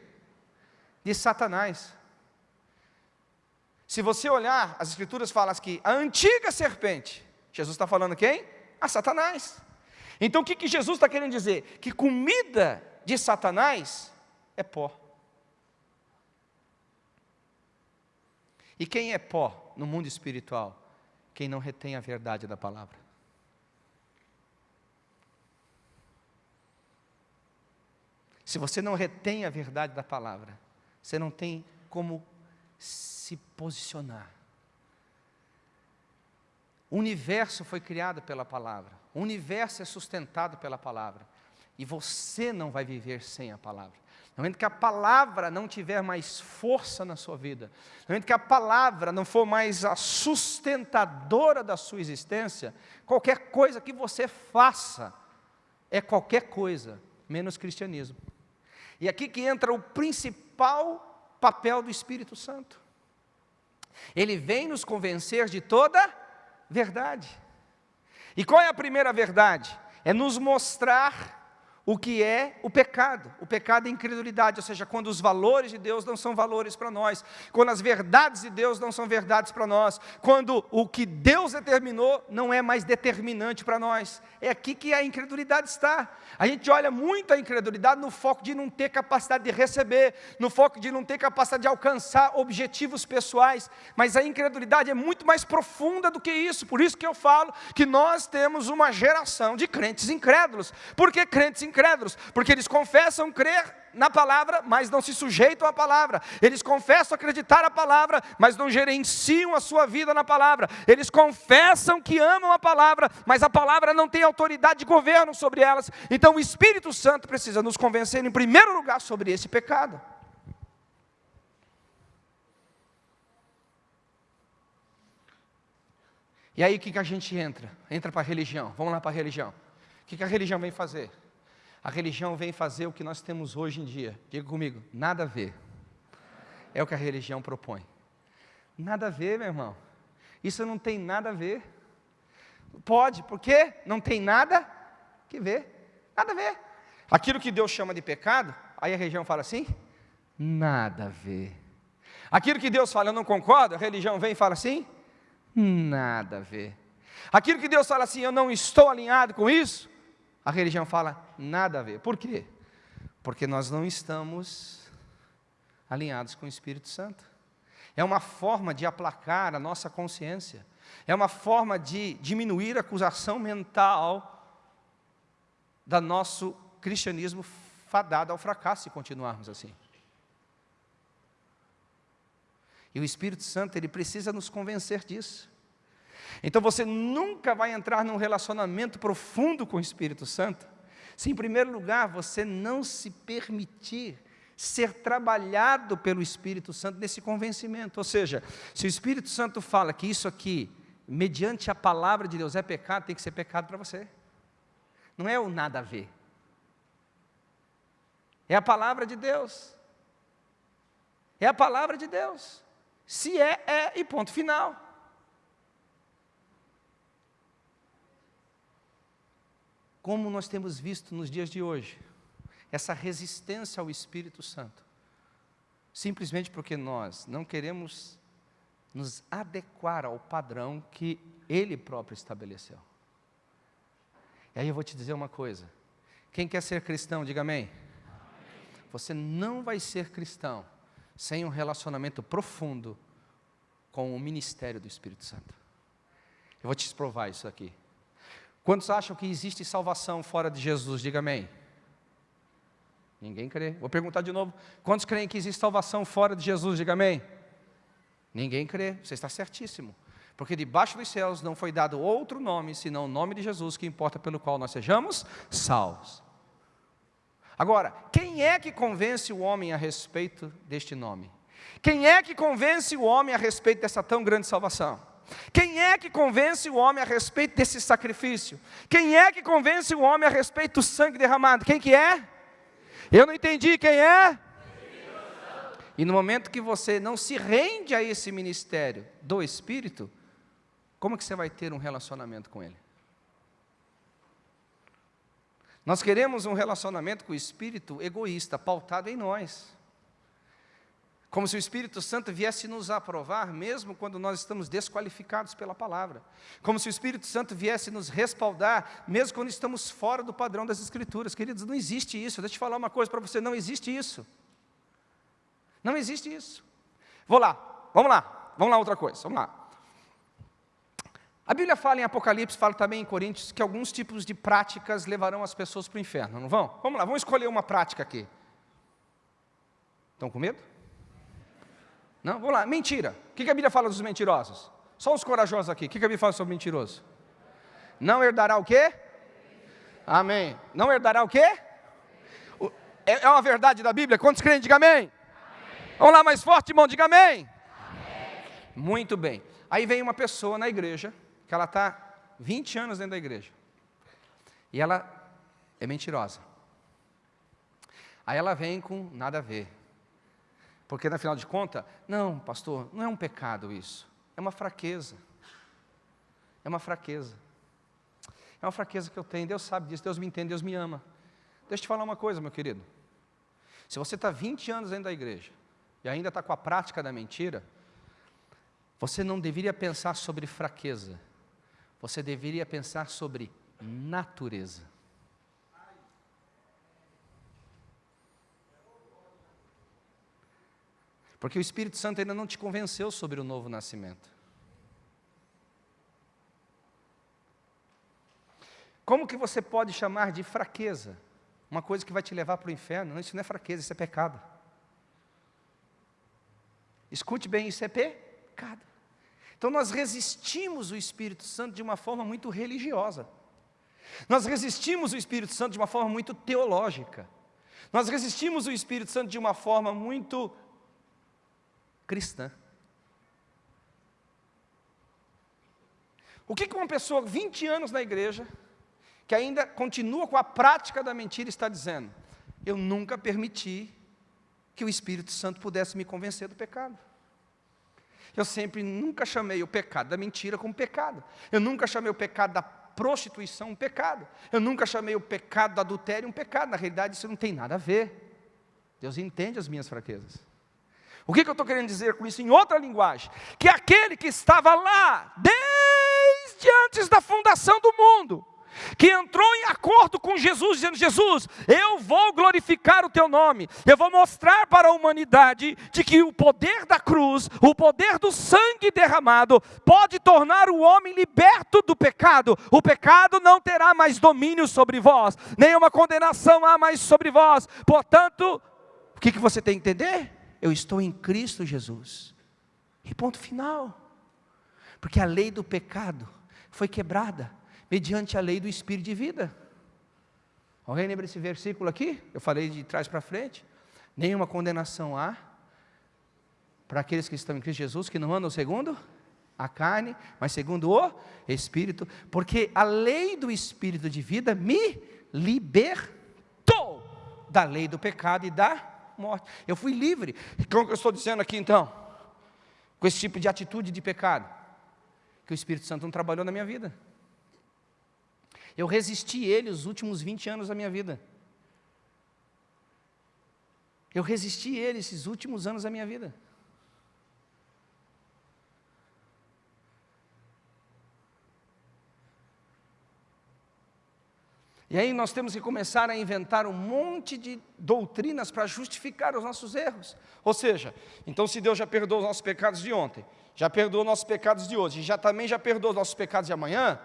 De Satanás. Se você olhar, as escrituras falam que a antiga serpente, Jesus está falando quem? A Satanás. Então o que, que Jesus está querendo dizer? Que comida de Satanás é pó. E quem é pó no mundo espiritual? Quem não retém a verdade da palavra. Se você não retém a verdade da palavra, você não tem como se posicionar. O universo foi criado pela palavra, o universo é sustentado pela palavra, e você não vai viver sem a palavra. No momento que a palavra não tiver mais força na sua vida, no momento que a palavra não for mais a sustentadora da sua existência, qualquer coisa que você faça é qualquer coisa, menos cristianismo. E aqui que entra o principal papel do Espírito Santo. Ele vem nos convencer de toda verdade. E qual é a primeira verdade? É nos mostrar o que é o pecado. O pecado é incredulidade, ou seja, quando os valores de Deus não são valores para nós, quando as verdades de Deus não são verdades para nós, quando o que Deus determinou não é mais determinante para nós. É aqui que a incredulidade está. A gente olha muito a incredulidade no foco de não ter capacidade de receber, no foco de não ter capacidade de alcançar objetivos pessoais, mas a incredulidade é muito mais profunda do que isso. Por isso que eu falo que nós temos uma geração de crentes incrédulos. Por que crentes incrédulos? Incrédulos, porque eles confessam crer na palavra, mas não se sujeitam à palavra. Eles confessam acreditar a palavra, mas não gerenciam a sua vida na palavra. Eles confessam que amam a palavra, mas a palavra não tem autoridade de governo sobre elas. Então o Espírito Santo precisa nos convencer, em primeiro lugar, sobre esse pecado. E aí o que, que a gente entra? Entra para a religião. Vamos lá para a religião. O que, que a religião vem fazer? A religião vem fazer o que nós temos hoje em dia. Diga comigo, nada a ver. É o que a religião propõe. Nada a ver, meu irmão. Isso não tem nada a ver. Pode, por quê? Não tem nada que ver. Nada a ver. Aquilo que Deus chama de pecado, aí a religião fala assim: nada a ver. Aquilo que Deus fala, eu não concordo, a religião vem e fala assim: nada a ver. Aquilo que Deus fala assim, eu não estou alinhado com isso, a religião fala nada a ver. Por quê? Porque nós não estamos alinhados com o Espírito Santo. É uma forma de aplacar a nossa consciência. É uma forma de diminuir a acusação mental da nosso cristianismo fadado ao fracasso se continuarmos assim. E o Espírito Santo, ele precisa nos convencer disso. Então você nunca vai entrar num relacionamento profundo com o Espírito Santo, se em primeiro lugar você não se permitir ser trabalhado pelo Espírito Santo nesse convencimento. Ou seja, se o Espírito Santo fala que isso aqui, mediante a palavra de Deus, é pecado, tem que ser pecado para você. Não é o nada a ver. É a palavra de Deus. É a palavra de Deus. Se é, é e ponto final. Como nós temos visto nos dias de hoje, essa resistência ao Espírito Santo, simplesmente porque nós não queremos nos adequar ao padrão que Ele próprio estabeleceu. E aí eu vou te dizer uma coisa: quem quer ser cristão, diga amém. Você não vai ser cristão sem um relacionamento profundo com o ministério do Espírito Santo. Eu vou te provar isso aqui. Quantos acham que existe salvação fora de Jesus? Diga amém. Ninguém crê. Vou perguntar de novo. Quantos creem que existe salvação fora de Jesus? Diga amém. Ninguém crê. Você está certíssimo. Porque debaixo dos céus não foi dado outro nome, senão o nome de Jesus, que importa pelo qual nós sejamos salvos. Agora, quem é que convence o homem a respeito deste nome? Quem é que convence o homem a respeito dessa tão grande salvação? Quem é que convence o homem a respeito desse sacrifício? Quem é que convence o homem a respeito do sangue derramado? Quem que é? Eu não entendi quem é? E no momento que você não se rende a esse ministério do Espírito, como que você vai ter um relacionamento com Ele? Nós queremos um relacionamento com o Espírito egoísta, pautado em nós. Como se o Espírito Santo viesse nos aprovar, mesmo quando nós estamos desqualificados pela palavra. Como se o Espírito Santo viesse nos respaldar, mesmo quando estamos fora do padrão das Escrituras. Queridos, não existe isso. Deixa eu te falar uma coisa para você: não existe isso. Não existe isso. Vou lá, vamos lá, vamos lá, outra coisa, vamos lá. A Bíblia fala em Apocalipse, fala também em Coríntios, que alguns tipos de práticas levarão as pessoas para o inferno, não vão? Vamos lá, vamos escolher uma prática aqui. Estão com medo? Não? Vamos lá, mentira. O que a Bíblia fala dos mentirosos? Só os corajosos aqui. O que a Bíblia fala sobre mentiroso? Não herdará o quê? Amém. Não herdará o quê? É, é uma verdade da Bíblia? Quantos creem? Diga amém. amém. Vamos lá, mais forte, irmão, diga amém. amém. Muito bem. Aí vem uma pessoa na igreja, que ela está 20 anos dentro da igreja. E ela é mentirosa. Aí ela vem com nada a ver. Porque, na final de contas, não, pastor, não é um pecado isso. É uma fraqueza. É uma fraqueza. É uma fraqueza que eu tenho. Deus sabe disso, Deus me entende, Deus me ama. Deixa eu te falar uma coisa, meu querido. Se você está 20 anos dentro da igreja e ainda está com a prática da mentira, você não deveria pensar sobre fraqueza, você deveria pensar sobre natureza. Porque o Espírito Santo ainda não te convenceu sobre o novo nascimento. Como que você pode chamar de fraqueza uma coisa que vai te levar para o inferno? Não, isso não é fraqueza, isso é pecado. Escute bem, isso é pecado. Então nós resistimos o Espírito Santo de uma forma muito religiosa. Nós resistimos o Espírito Santo de uma forma muito teológica. Nós resistimos o Espírito Santo de uma forma muito cristã. O que uma pessoa 20 anos na igreja, que ainda continua com a prática da mentira, está dizendo? Eu nunca permiti que o Espírito Santo pudesse me convencer do pecado. Eu sempre, nunca chamei o pecado da mentira como pecado. Eu nunca chamei o pecado da prostituição um pecado. Eu nunca chamei o pecado do adultério um pecado. Na realidade, isso não tem nada a ver. Deus entende as minhas fraquezas. O que, que eu estou querendo dizer com isso em outra linguagem? Que aquele que estava lá, desde antes da fundação do mundo, que entrou em acordo com Jesus, dizendo: Jesus, eu vou glorificar o teu nome, eu vou mostrar para a humanidade de que o poder da cruz, o poder do sangue derramado, pode tornar o homem liberto do pecado. O pecado não terá mais domínio sobre vós, nenhuma condenação há mais sobre vós. Portanto, o que, que você tem que entender? Eu estou em Cristo Jesus. E ponto final. Porque a lei do pecado foi quebrada mediante a lei do Espírito de vida. Alguém lembra desse versículo aqui? Eu falei de trás para frente. Nenhuma condenação há para aqueles que estão em Cristo Jesus, que não andam segundo a carne, mas segundo o Espírito, porque a lei do Espírito de vida me libertou da lei do pecado e da morte. Eu fui livre. Então, o que eu estou dizendo aqui então? Com esse tipo de atitude de pecado, que o Espírito Santo não trabalhou na minha vida. Eu resisti ele os últimos 20 anos da minha vida. Eu resisti ele esses últimos anos da minha vida. E aí nós temos que começar a inventar um monte de doutrinas para justificar os nossos erros. Ou seja, então se Deus já perdoou os nossos pecados de ontem, já perdoou os nossos pecados de hoje, já também já perdoou os nossos pecados de amanhã,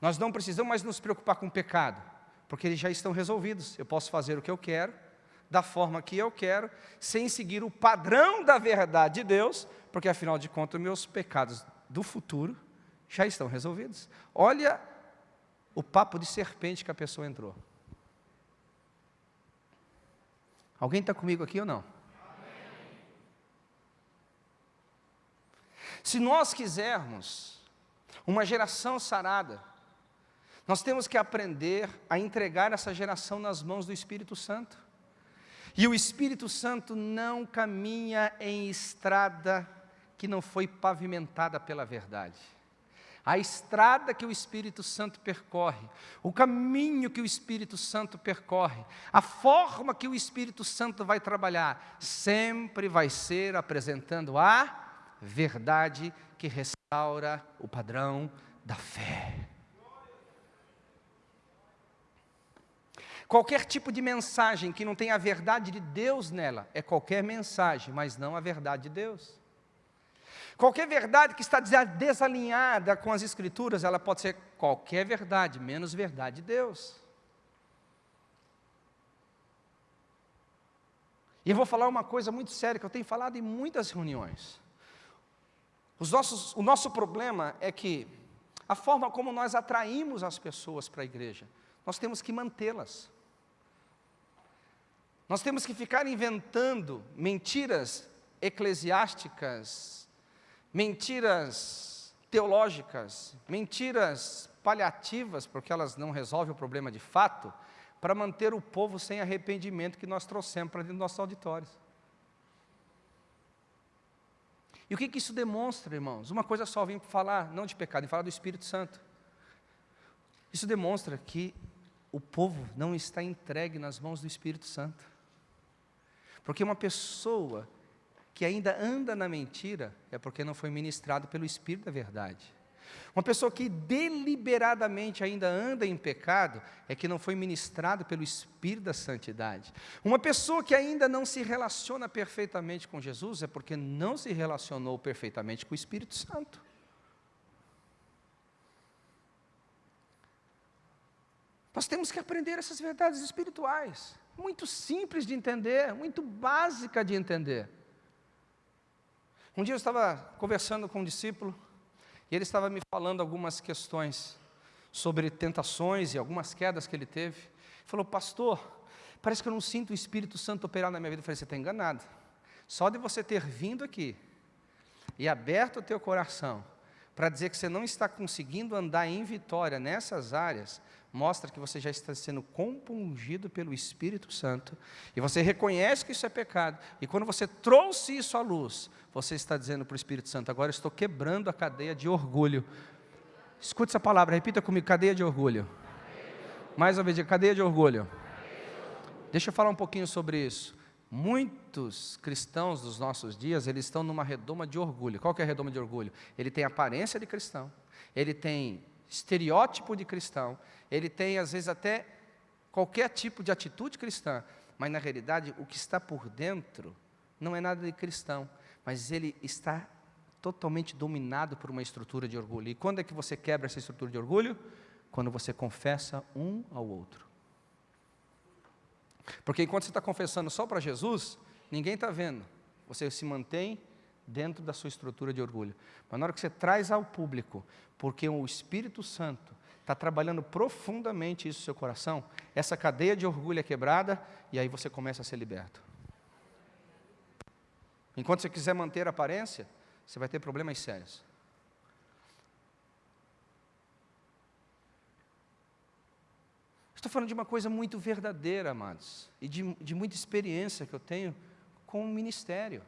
nós não precisamos mais nos preocupar com o pecado, porque eles já estão resolvidos. Eu posso fazer o que eu quero, da forma que eu quero, sem seguir o padrão da verdade de Deus, porque afinal de contas, meus pecados do futuro já estão resolvidos. Olha o papo de serpente que a pessoa entrou. Alguém está comigo aqui ou não? Se nós quisermos uma geração sarada, nós temos que aprender a entregar essa geração nas mãos do Espírito Santo. E o Espírito Santo não caminha em estrada que não foi pavimentada pela verdade. A estrada que o Espírito Santo percorre, o caminho que o Espírito Santo percorre, a forma que o Espírito Santo vai trabalhar, sempre vai ser apresentando a verdade que restaura o padrão da fé. Qualquer tipo de mensagem que não tenha a verdade de Deus nela é qualquer mensagem, mas não a verdade de Deus. Qualquer verdade que está desalinhada com as Escrituras, ela pode ser qualquer verdade, menos verdade de Deus. E eu vou falar uma coisa muito séria que eu tenho falado em muitas reuniões. Nossos, o nosso problema é que a forma como nós atraímos as pessoas para a igreja, nós temos que mantê-las. Nós temos que ficar inventando mentiras eclesiásticas, mentiras teológicas, mentiras paliativas, porque elas não resolvem o problema de fato, para manter o povo sem arrependimento que nós trouxemos para dentro dos nossos auditórios. E o que, que isso demonstra, irmãos? Uma coisa só, vim falar, não de pecado, vim falar do Espírito Santo. Isso demonstra que o povo não está entregue nas mãos do Espírito Santo. Porque uma pessoa que ainda anda na mentira é porque não foi ministrado pelo Espírito da verdade. Uma pessoa que deliberadamente ainda anda em pecado é que não foi ministrado pelo Espírito da santidade. Uma pessoa que ainda não se relaciona perfeitamente com Jesus é porque não se relacionou perfeitamente com o Espírito Santo. Nós temos que aprender essas verdades espirituais muito simples de entender, muito básica de entender. Um dia eu estava conversando com um discípulo e ele estava me falando algumas questões sobre tentações e algumas quedas que ele teve. Ele falou, pastor, parece que eu não sinto o Espírito Santo operar na minha vida. Eu falei, você está enganado. Só de você ter vindo aqui e aberto o teu coração para dizer que você não está conseguindo andar em vitória nessas áreas, mostra que você já está sendo compungido pelo Espírito Santo, e você reconhece que isso é pecado, e quando você trouxe isso à luz, você está dizendo para o Espírito Santo, agora estou quebrando a cadeia de orgulho. Escute essa palavra, repita comigo, cadeia de orgulho. Mais uma vez, cadeia de orgulho. Deixa eu falar um pouquinho sobre isso. Muitos cristãos dos nossos dias, eles estão numa redoma de orgulho. Qual que é a redoma de orgulho? Ele tem aparência de cristão, ele tem estereótipo de cristão, ele tem às vezes até qualquer tipo de atitude cristã, mas na realidade o que está por dentro não é nada de cristão, mas ele está totalmente dominado por uma estrutura de orgulho. E quando é que você quebra essa estrutura de orgulho? Quando você confessa um ao outro. Porque enquanto você está confessando só para Jesus, ninguém está vendo. Você se mantém dentro da sua estrutura de orgulho. Mas na hora que você traz ao público, porque o Espírito Santo está trabalhando profundamente isso no seu coração, essa cadeia de orgulho é quebrada e aí você começa a ser liberto. Enquanto você quiser manter a aparência, você vai ter problemas sérios. Estou falando de uma coisa muito verdadeira, amados, e de, de muita experiência que eu tenho com o ministério.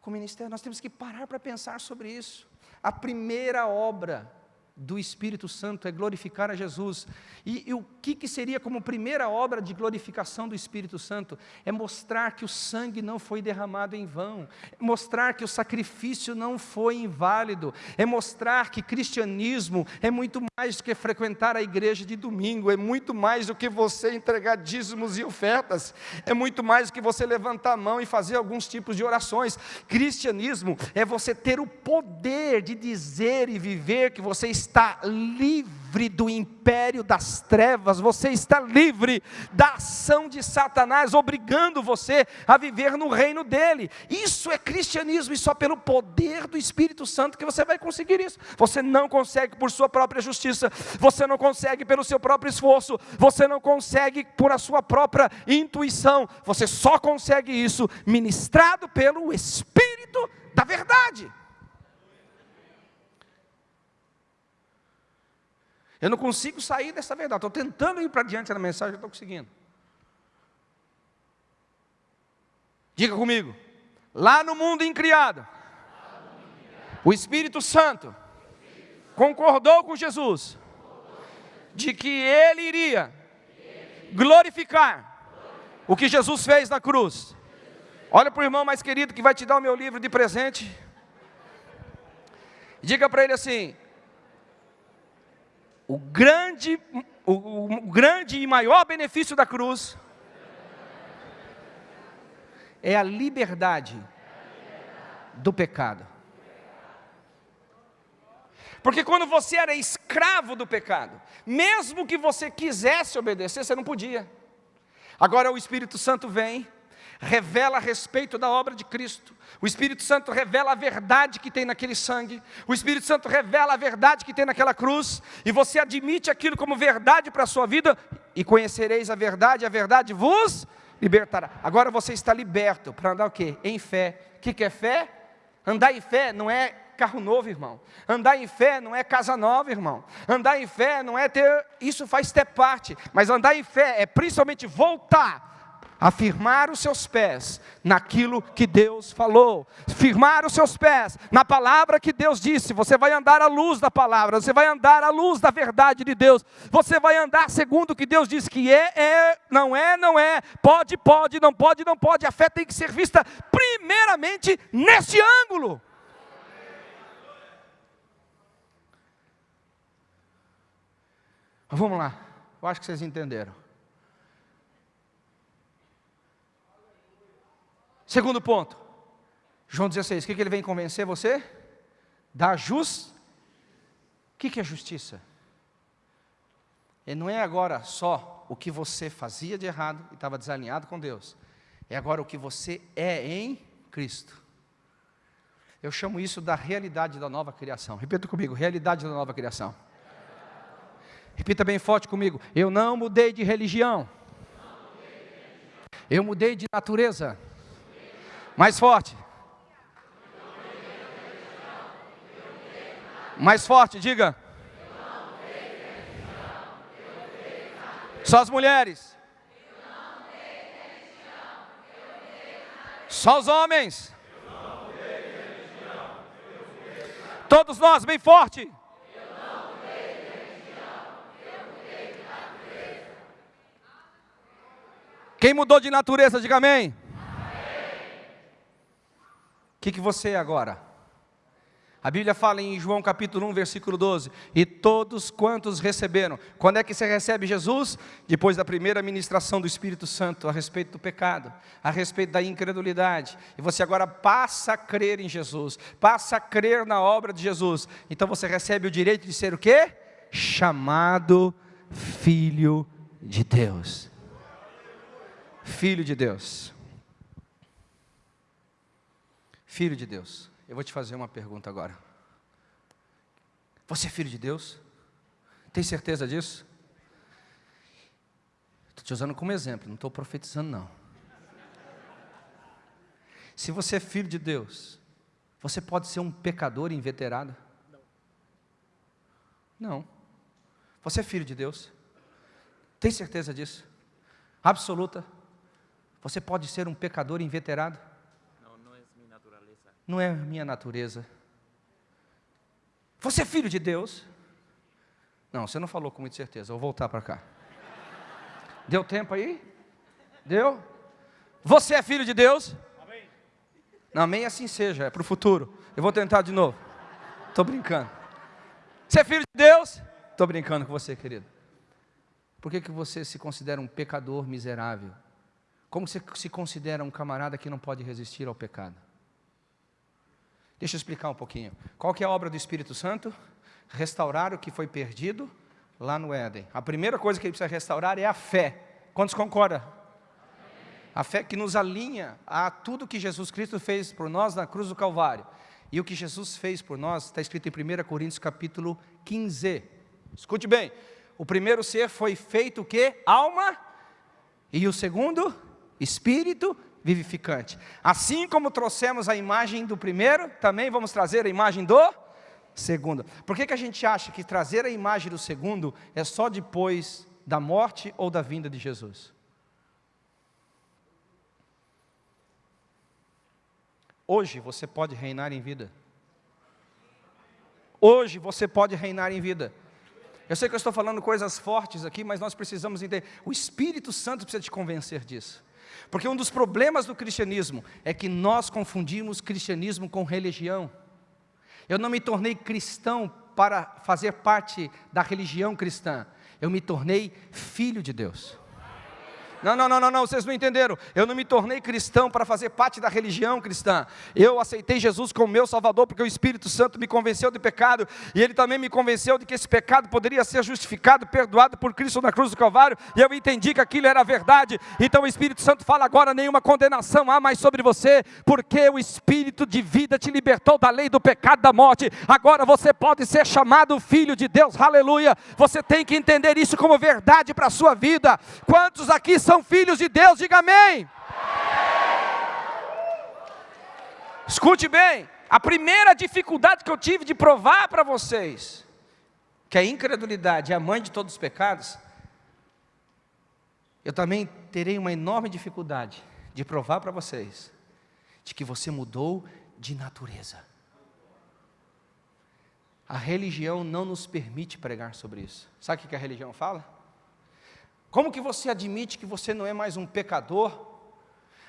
Com o ministério, nós temos que parar para pensar sobre isso. A primeira obra do Espírito Santo é glorificar a Jesus. E, e, o que, que seria como primeira obra de glorificação do Espírito Santo? É mostrar que o sangue não foi derramado em vão, é mostrar que o sacrifício não foi inválido, é mostrar que cristianismo é muito mais do que frequentar a igreja de domingo, é muito mais do que você entregar dízimos e ofertas, é muito mais do que você levantar a mão e fazer alguns tipos de orações. Cristianismo é você ter o poder de dizer e viver que você está está livre do império das trevas, você está livre da ação de Satanás, obrigando você a viver no reino dele. Isso é cristianismo e só pelo poder do Espírito Santo que você vai conseguir isso. Você não consegue por sua própria justiça, você não consegue pelo seu próprio esforço, você não consegue por a sua própria intuição, você só consegue isso ministrado pelo Espírito da verdade. Eu não consigo sair dessa verdade. Estou tentando ir para diante da mensagem, estou conseguindo. Diga comigo. Lá no mundo incriado, o Espírito Santo concordou com Jesus de que ele iria glorificar o que Jesus fez na cruz. Olha para o irmão mais querido que vai te dar o meu livro de presente. Diga para ele assim: o grande, o, o grande e maior benefício da cruz é a liberdade do pecado. Porque quando você era escravo do pecado, mesmo que você quisesse obedecer, você não podia. Agora o Espírito Santo vem revela a respeito da obra de Cristo. O Espírito Santo revela a verdade que tem naquele sangue. O Espírito Santo revela a verdade que tem naquela cruz. E você admite aquilo como verdade para a sua vida. E conhecereis a verdade, a verdade vos libertará. Agora você está liberto para andar o quê? Em fé. O que, que é fé? Andar em fé não é carro novo, irmão. Andar em fé não é casa nova, irmão. Andar em fé não é ter. Isso faz ter parte. Mas andar em fé é principalmente voltar afirmar os seus pés naquilo que Deus falou, firmar os seus pés na palavra que Deus disse. Você vai andar à luz da palavra, você vai andar à luz da verdade de Deus, você vai andar segundo o que Deus diz que é, é, não é, não é, pode, pode, não pode, não pode. A fé tem que ser vista primeiramente nesse ângulo. Vamos lá, eu acho que vocês entenderam. Segundo ponto, João 16, o que, que ele vem convencer você? Da justiça. O que, que é justiça? E não é agora só o que você fazia de errado e estava desalinhado com Deus. É agora o que você é em Cristo. Eu chamo isso da realidade da nova criação. Repita comigo, realidade da nova criação. Repita bem forte comigo. Eu não mudei de religião. Eu mudei de natureza. Mais forte. Mais forte, diga. Só as mulheres. Só os homens. Todos nós, bem forte. Quem mudou de natureza, diga amém que, que você é agora? A Bíblia fala em João capítulo 1, versículo 12: E todos quantos receberam. Quando é que você recebe Jesus? Depois da primeira ministração do Espírito Santo a respeito do pecado, a respeito da incredulidade. E você agora passa a crer em Jesus, passa a crer na obra de Jesus. Então você recebe o direito de ser o quê? Chamado Filho de Deus. Filho de Deus. Filho de Deus. Eu vou te fazer uma pergunta agora. Você é filho de Deus? Tem certeza disso? Estou te usando como exemplo, não estou profetizando não. Se você é filho de Deus, você pode ser um pecador inveterado? Não. Você é filho de Deus? Tem certeza disso? Absoluta? Você pode ser um pecador inveterado? Não é minha natureza. Você é filho de Deus? Não, você não falou com muita certeza. Vou voltar para cá. Deu tempo aí? Deu? Você é filho de Deus? Amém. Não, amém assim seja, é para o futuro. Eu vou tentar de novo. Estou brincando. Você é filho de Deus? Estou brincando com você, querido. Por que, que você se considera um pecador miserável? Como você se considera um camarada que não pode resistir ao pecado? Deixa eu explicar um pouquinho. Qual que é a obra do Espírito Santo? Restaurar o que foi perdido lá no Éden. A primeira coisa que ele precisa restaurar é a fé. Quantos concordam? A fé que nos alinha a tudo que Jesus Cristo fez por nós na cruz do Calvário. E o que Jesus fez por nós está escrito em 1 Coríntios capítulo 15. Escute bem. O primeiro ser foi feito o quê? Alma. E o segundo? Espírito vivificante. Assim como trouxemos a imagem do primeiro, também vamos trazer a imagem do segundo. Por que, que a gente acha que trazer a imagem do segundo é só depois da morte ou da vinda de Jesus? Hoje você pode reinar em vida. Hoje você pode reinar em vida. Eu sei que eu estou falando coisas fortes aqui, mas nós precisamos entender. O Espírito Santo precisa te convencer disso. Porque um dos problemas do cristianismo é que nós confundimos cristianismo com religião. Eu não me tornei cristão para fazer parte da religião cristã, eu me tornei filho de Deus. Não, não, não, não, não, vocês não entenderam. Eu não me tornei cristão para fazer parte da religião cristã. Eu aceitei Jesus como meu Salvador porque o Espírito Santo me convenceu de pecado e Ele também me convenceu de que esse pecado poderia ser justificado, perdoado por Cristo na cruz do Calvário. E eu entendi que aquilo era verdade. Então o Espírito Santo fala agora: nenhuma condenação há mais sobre você, porque o Espírito de vida te libertou da lei do pecado da morte. Agora você pode ser chamado filho de Deus. Aleluia. Você tem que entender isso como verdade para a sua vida. Quantos aqui são filhos de Deus, diga amém. Escute bem, a primeira dificuldade que eu tive de provar para vocês, que a incredulidade é a mãe de todos os pecados, eu também terei uma enorme dificuldade de provar para vocês, de que você mudou de natureza. A religião não nos permite pregar sobre isso. Sabe o que a religião fala? Como que você admite que você não é mais um pecador?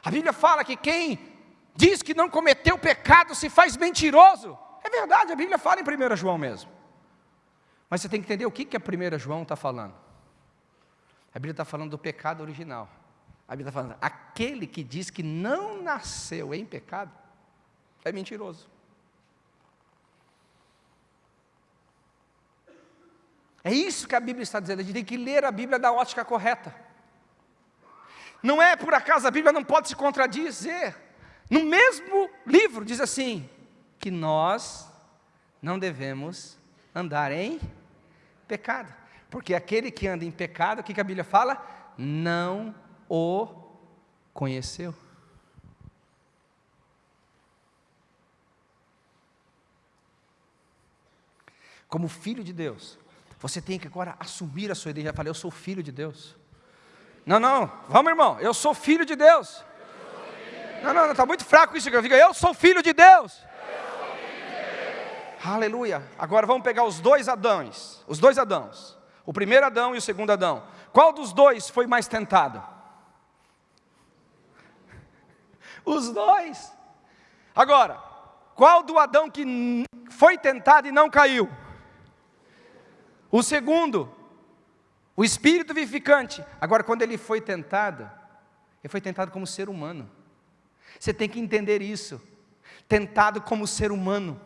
A Bíblia fala que quem diz que não cometeu pecado se faz mentiroso. É verdade, a Bíblia fala em 1 João mesmo. Mas você tem que entender o que, que a 1 João está falando. A Bíblia está falando do pecado original. A Bíblia está falando, aquele que diz que não nasceu em pecado, é mentiroso. É isso que a Bíblia está dizendo, a gente tem que ler a Bíblia da ótica correta. Não é por acaso a Bíblia não pode se contradizer. No mesmo livro diz assim: que nós não devemos andar em pecado. Porque aquele que anda em pecado, o que a Bíblia fala? Não o conheceu. Como filho de Deus, você tem que agora assumir a sua identidade. Já falei, eu sou filho de Deus. Não, não, vamos irmão, eu sou filho de Deus. Não, não, está muito fraco isso que eu digo. Eu sou filho de Deus. Aleluia. Agora vamos pegar os dois Adãos. Os dois Adãos. O primeiro Adão e o segundo Adão. Qual dos dois foi mais tentado? Os dois. Agora, Qual do Adão que foi tentado e não caiu? O segundo, o espírito vivificante. Agora, quando ele foi tentado, ele foi tentado como ser humano. Você tem que entender isso. Tentado como ser humano.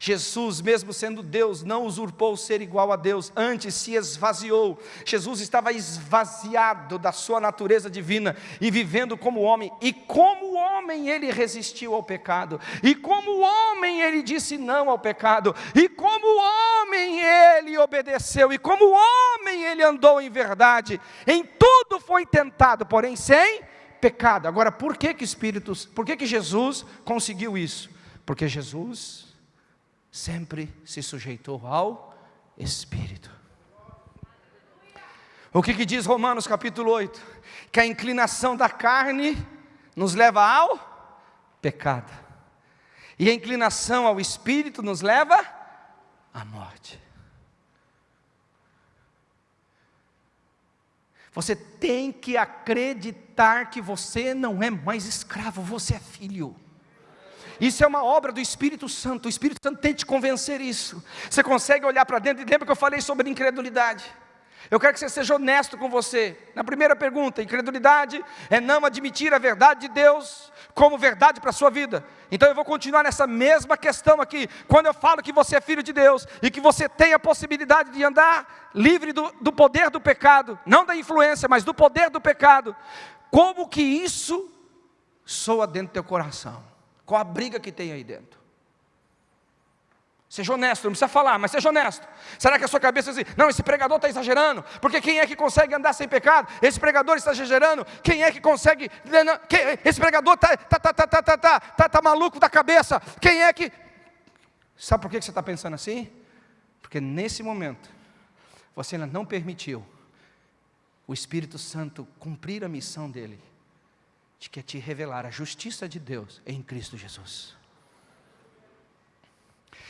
Jesus, mesmo sendo Deus, não usurpou ser igual a Deus, antes se esvaziou. Jesus estava esvaziado da sua natureza divina e vivendo como homem, e como homem ele resistiu ao pecado, e como homem ele disse não ao pecado, e como homem ele obedeceu, e como homem ele andou em verdade. Em tudo foi tentado, porém sem pecado. Agora, por que que Espírito, por que que Jesus conseguiu isso? Porque Jesus sempre se sujeitou ao Espírito. O que, que diz Romanos capítulo 8? Que a inclinação da carne nos leva ao pecado, e a inclinação ao Espírito nos leva à morte. Você tem que acreditar que você não é mais escravo, você é filho. Isso é uma obra do Espírito Santo. O Espírito Santo tem te convencer isso. Você consegue olhar para dentro e lembra que eu falei sobre incredulidade. Eu quero que você seja honesto com você. Na primeira pergunta, incredulidade é não admitir a verdade de Deus como verdade para a sua vida. Então eu vou continuar nessa mesma questão aqui. Quando eu falo que você é filho de Deus e que você tem a possibilidade de andar livre do, do poder do pecado, não da influência, mas do poder do pecado, como que isso soa dentro do teu coração? Qual a briga que tem aí dentro? Seja honesto, não precisa falar, mas seja honesto. Será que a sua cabeça diz, não, esse pregador está exagerando, porque quem é que consegue andar sem pecado? Esse pregador está exagerando, quem é que consegue, esse pregador está tá, tá, tá, tá, tá, tá, tá, tá maluco da cabeça, quem é que... Sabe por que você está pensando assim? Porque nesse momento, você ainda não permitiu o Espírito Santo cumprir a missão dele de que é te revelar a justiça de Deus em Cristo Jesus.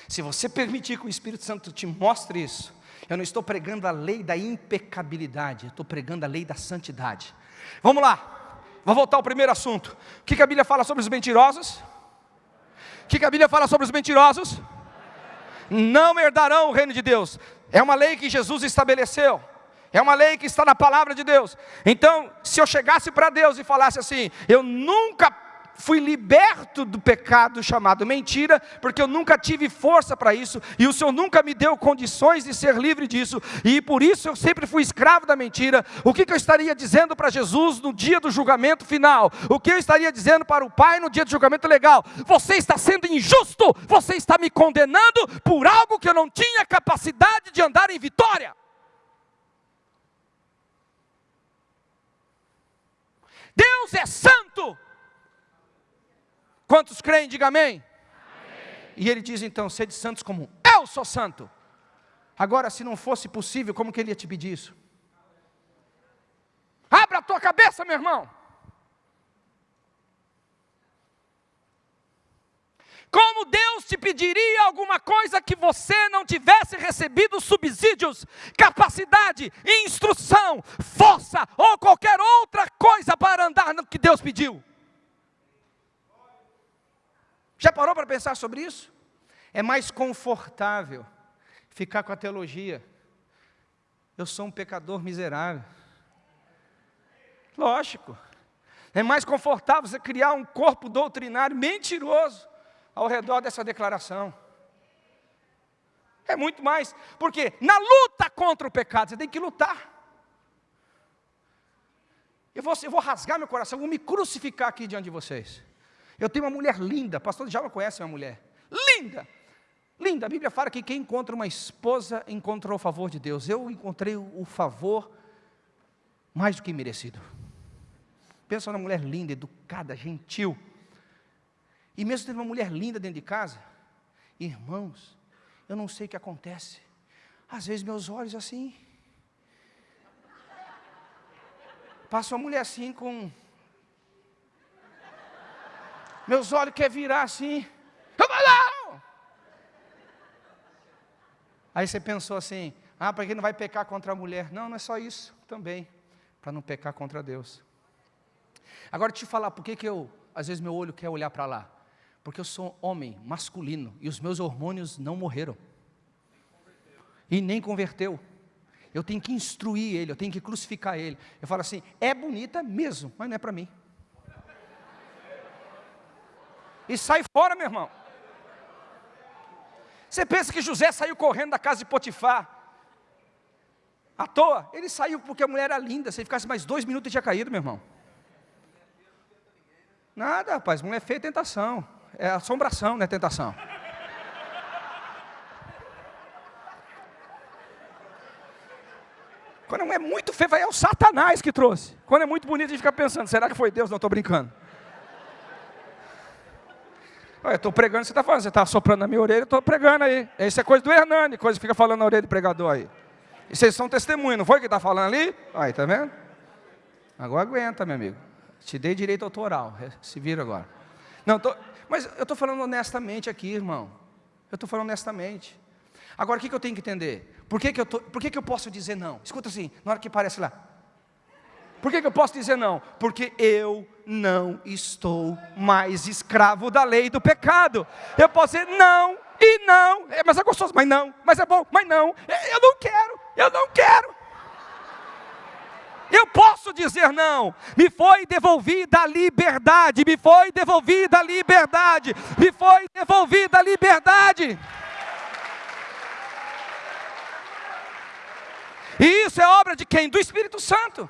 Se você permitir que o Espírito Santo te mostre isso, eu não estou pregando a lei da impecabilidade, eu estou pregando a lei da santidade. Vamos lá, vou voltar ao primeiro assunto. O que a Bíblia fala sobre os mentirosos? O que a Bíblia fala sobre os mentirosos? Não herdarão o reino de Deus. É uma lei que Jesus estabeleceu. É uma lei que está na palavra de Deus. Então, se eu chegasse para Deus e falasse assim: Eu nunca fui liberto do pecado chamado mentira, porque eu nunca tive força para isso, e o Senhor nunca me deu condições de ser livre disso, e por isso eu sempre fui escravo da mentira. O que, que eu estaria dizendo para Jesus no dia do julgamento final? O que eu estaria dizendo para o Pai no dia do julgamento legal? Você está sendo injusto, você está me condenando por algo que eu não tinha capacidade de andar em vitória. Deus é santo. Quantos creem, diga amém. amém. E ele diz então: sede santos como eu sou santo. Agora, se não fosse possível, como que ele ia te pedir isso? Abra a tua cabeça, meu irmão. Como Deus te pediria alguma coisa que você não tivesse recebido subsídios, capacidade, instrução, força ou qualquer outra coisa para andar no que Deus pediu? Já parou para pensar sobre isso? É mais confortável ficar com a teologia. Eu sou um pecador miserável. Lógico. É mais confortável você criar um corpo doutrinário mentiroso ao redor dessa declaração. É muito mais, porque na luta contra o pecado, você tem que lutar. Eu vou, eu vou rasgar meu coração, vou me crucificar aqui diante de vocês. Eu tenho uma mulher linda, pastor já conhece uma mulher, linda, linda. A Bíblia fala que quem encontra uma esposa encontrou o favor de Deus. Eu encontrei o favor mais do que merecido. Pensa numa mulher linda, educada, gentil. E mesmo tendo uma mulher linda dentro de casa, irmãos, eu não sei o que acontece. Às vezes meus olhos assim. Passa uma mulher assim com. Meus olhos querem virar assim. Aí você pensou assim: ah, para que não vai pecar contra a mulher? Não, não é só isso também. Para não pecar contra Deus. Agora, te falar, por que, que eu, às vezes, meu olho quer olhar para lá? Porque eu sou homem, masculino, e os meus hormônios não morreram. E nem converteu. Eu tenho que instruir ele, eu tenho que crucificar ele. Eu falo assim: é bonita mesmo, mas não é para mim. E sai fora, meu irmão. Você pensa que José saiu correndo da casa de Potifar? À toa? Ele saiu porque a mulher era linda. Se ele ficasse mais dois minutos, ele tinha caído, meu irmão. Nada, rapaz. Mulher feia é tentação. É assombração, não é tentação. Quando é muito feio, é o Satanás que trouxe. Quando é muito bonito, a gente fica pensando: será que foi Deus? Não, estou brincando. Eu estou pregando, você está falando, você está soprando na minha orelha, eu estou pregando aí. Isso é coisa do Hernani, coisa que fica falando na orelha do pregador aí. E vocês são testemunhas, não foi que está falando ali? Aí, tá vendo? Agora aguenta, meu amigo. Te dei direito autoral, se vira agora. Não, tô, mas eu estou falando honestamente aqui, irmão. Eu estou falando honestamente. Agora, o que, que eu tenho que entender? Por que, que, eu, tô, por que, que eu posso dizer não? Escuta assim, na hora que parece lá. Por que, que eu posso dizer não? Porque eu não estou mais escravo da lei do pecado. Eu posso dizer não e não, é, mas é gostoso, mas não, mas é bom, mas não, é, eu não quero, eu não quero. Eu posso dizer não, me foi devolvida a liberdade, me foi devolvida a liberdade, me foi devolvida a liberdade. E isso é obra de quem? Do Espírito Santo.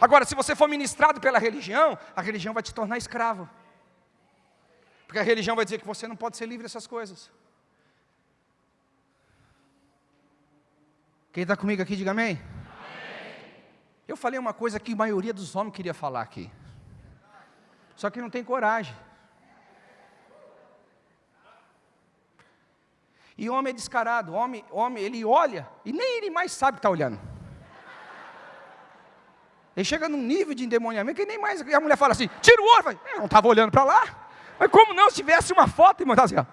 Agora, se você for ministrado pela religião, a religião vai te tornar escravo. Porque a religião vai dizer que você não pode ser livre dessas coisas. Quem está comigo aqui, diga amém. Eu falei uma coisa que a maioria dos homens queria falar aqui. Só que não tem coragem. E homem é descarado, homem, homem, ele olha e nem ele mais sabe que está olhando. Ele chega num nível de endemoniamento que nem mais. E a mulher fala assim: tira o olho. Eu não estava olhando para lá. Mas como não? Se tivesse uma foto, irmão, tá assim, ó.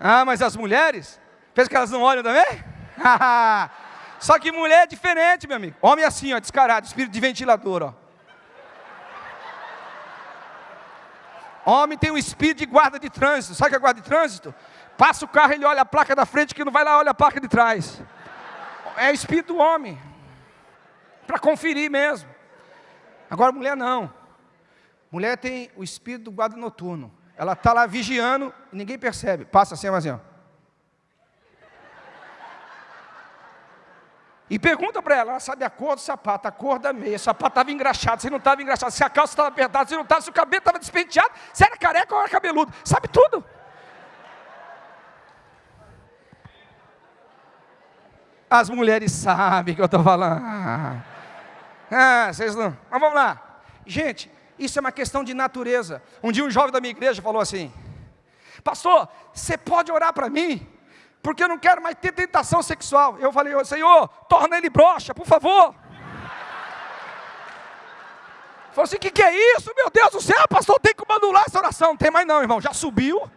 Ah, mas as mulheres, pensa que elas não olham também? Só que mulher é diferente, meu amigo. Homem assim, ó, descarado, espírito de ventilador, ó. Homem tem um espírito de guarda de trânsito. Sabe o que é guarda de trânsito? Passa o carro, ele olha a placa da frente, que não vai lá, olha a placa de trás é espírito do homem. Para conferir mesmo. Agora, mulher não. Mulher tem o espírito do guarda noturno. Ela está lá vigiando e ninguém percebe. Passa assim, assim, ó. E pergunta para ela, ela sabe a cor do sapato, a cor da meia, o sapato estava engraxado, se não estava engraxado, se a calça estava apertada, se não estava, se o cabelo estava despenteado, se era careca ou era cabeludo, sabe tudo. As mulheres sabem que eu estou falando. Ah, vocês não. Mas vamos lá. Gente, isso é uma questão de natureza. Um dia um jovem da minha igreja falou assim: Pastor, você pode orar para mim? Porque eu não quero mais ter tentação sexual. Eu falei, Senhor, torna ele broxa, por favor. Falou assim: o que, que é isso? Meu Deus do céu, pastor, tem que anular essa oração. Não tem mais não, irmão. Já subiu.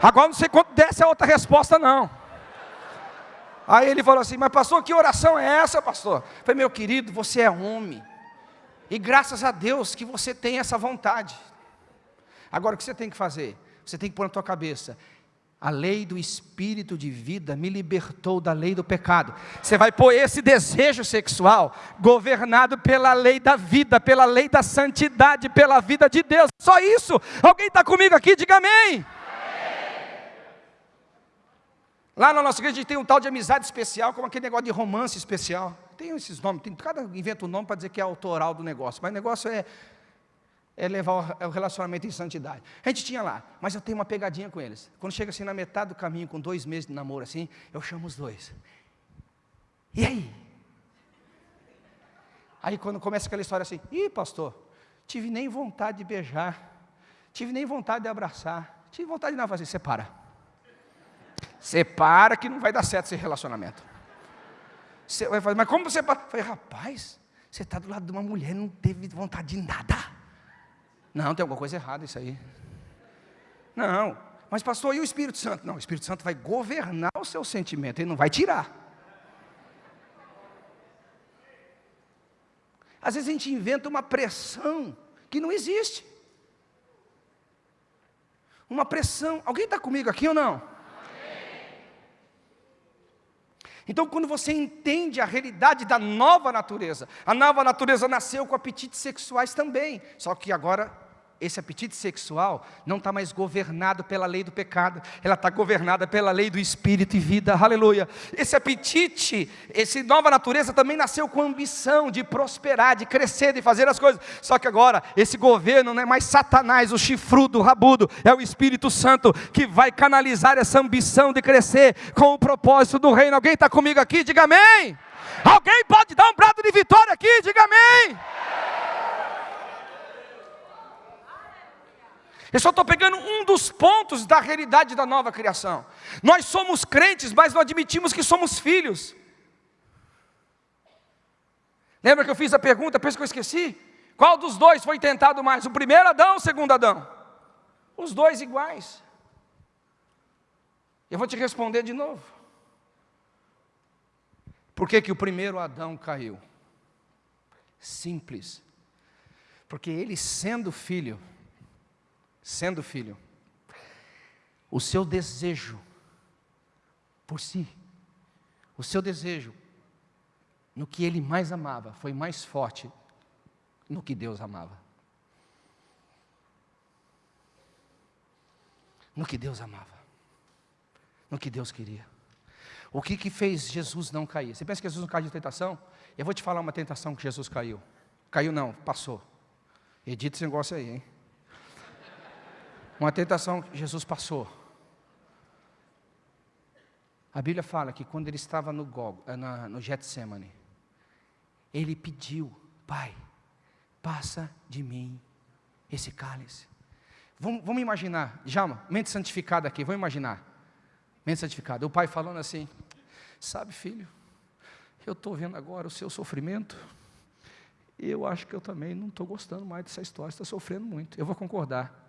Agora não sei quanto desce a outra resposta, não. Aí ele falou assim: Mas pastor, que oração é essa, pastor? Eu falei, meu querido, você é homem. E graças a Deus que você tem essa vontade. Agora o que você tem que fazer? Você tem que pôr na tua cabeça. A lei do espírito de vida me libertou da lei do pecado. Você vai pôr esse desejo sexual governado pela lei da vida, pela lei da santidade, pela vida de Deus. Só isso. Alguém está comigo aqui? Diga amém. Lá na nossa igreja a gente tem um tal de amizade especial, como aquele negócio de romance especial. Tem esses nomes, tem, cada inventa um nome para dizer que é autoral do negócio, mas o negócio é, é levar o relacionamento em santidade. A gente tinha lá, mas eu tenho uma pegadinha com eles. Quando chega assim na metade do caminho, com dois meses de namoro assim, eu chamo os dois. E aí? Aí quando começa aquela história assim, ih pastor, tive nem vontade de beijar, tive nem vontade de abraçar, tive vontade de nada fazer, separa. Separa que não vai dar certo esse relacionamento. Você vai fazer, mas como você? Falei, rapaz, você está do lado de uma mulher, não teve vontade de nada. Não, tem alguma coisa errada isso aí. Não, mas pastor, e o Espírito Santo? Não, o Espírito Santo vai governar o seu sentimento, ele não vai tirar. Às vezes a gente inventa uma pressão que não existe. Uma pressão. Alguém está comigo aqui ou não? Então, quando você entende a realidade da nova natureza, a nova natureza nasceu com apetites sexuais também, só que agora esse apetite sexual não está mais governado pela lei do pecado, ela está governada pela lei do espírito e vida, aleluia. Esse apetite, essa nova natureza também nasceu com ambição de prosperar, de crescer, de fazer as coisas. Só que agora, esse governo não é mais Satanás, o chifrudo, o rabudo, é o Espírito Santo que vai canalizar essa ambição de crescer com o propósito do reino. Alguém está comigo aqui? Diga amém. Alguém pode dar um brado de vitória aqui? Diga amém. Eu só estou pegando um dos pontos da realidade da nova criação. Nós somos crentes, mas não admitimos que somos filhos. Lembra que eu fiz a pergunta, penso que eu esqueci? Qual dos dois foi tentado mais? O primeiro Adão ou o segundo Adão? Os dois iguais. Eu vou te responder de novo. Por que, que o primeiro Adão caiu? Simples. Porque ele, sendo filho, sendo filho, o seu desejo por si, o seu desejo no que ele mais amava foi mais forte no que Deus amava. No que Deus amava, no que Deus queria. O que, que fez Jesus não cair? Você pensa que Jesus não caiu de tentação? Eu vou te falar uma tentação que Jesus caiu. Caiu não, passou. Edita esse negócio aí, hein? Uma tentação que Jesus passou. A Bíblia fala que quando ele estava no, Gog, eh, no Getsemane, ele pediu, Pai, passa de mim esse cálice. Vamos, vamos imaginar, já, mente santificada aqui, vamos imaginar. Mente santificada. O pai falando assim, sabe filho, eu estou vendo agora o seu sofrimento, eu acho que eu também não estou gostando mais dessa história, está sofrendo muito. Eu vou concordar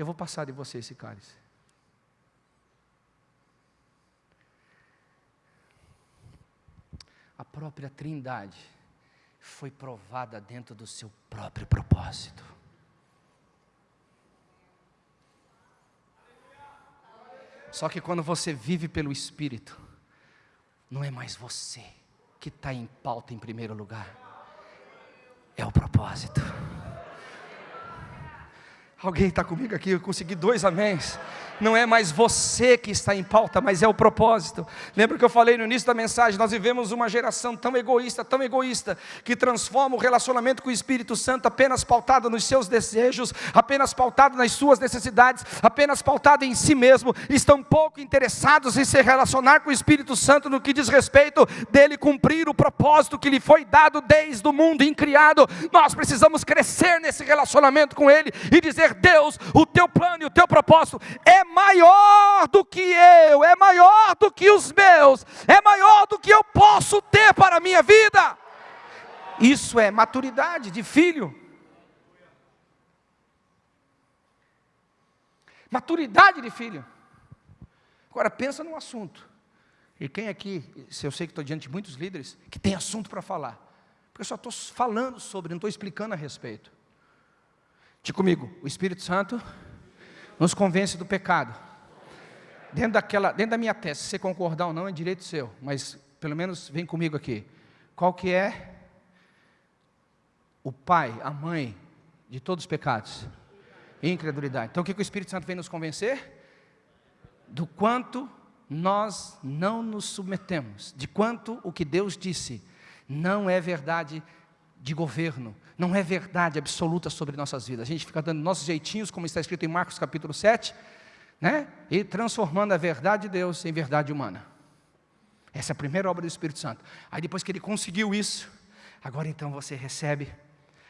eu vou passar de você esse cálice. A própria Trindade foi provada dentro do seu próprio propósito. Só que quando você vive pelo Espírito, não é mais você que está em pauta em primeiro lugar, é o propósito. Alguém está comigo aqui? Eu consegui dois améns não é mais você que está em pauta, mas é o propósito. Lembra que eu falei no início da mensagem? Nós vivemos uma geração tão egoísta, tão egoísta, que transforma o relacionamento com o Espírito Santo apenas pautado nos seus desejos, apenas pautado nas suas necessidades, apenas pautado em si mesmo. Estão pouco interessados em se relacionar com o Espírito Santo no que diz respeito dele cumprir o propósito que lhe foi dado desde o mundo incriado. Nós precisamos crescer nesse relacionamento com ele e dizer: Deus, o teu plano e o teu propósito é maior do que eu, é maior do que os meus, é maior do que eu posso ter para a minha vida. Isso é maturidade de filho. Maturidade de filho. Agora pensa num assunto. E quem aqui, se eu sei que estou diante de muitos líderes, que tem assunto para falar. Porque eu só estou falando sobre, não estou explicando a respeito. Diga comigo, o Espírito Santo nos convence do pecado. Dentro, daquela, dentro da minha tese, se você concordar ou não, é direito seu, mas pelo menos vem comigo aqui. Qual que é o pai, a mãe de todos os pecados? Incredulidade. Então o que, que o Espírito Santo vem nos convencer? Do quanto nós não nos submetemos, de quanto o que Deus disse não é verdade de governo, não é verdade absoluta sobre nossas vidas. A gente fica dando nossos jeitinhos, como está escrito em Marcos capítulo 7, né? e transformando a verdade de Deus em verdade humana. Essa é a primeira obra do Espírito Santo. Aí depois que ele conseguiu isso, agora então você recebe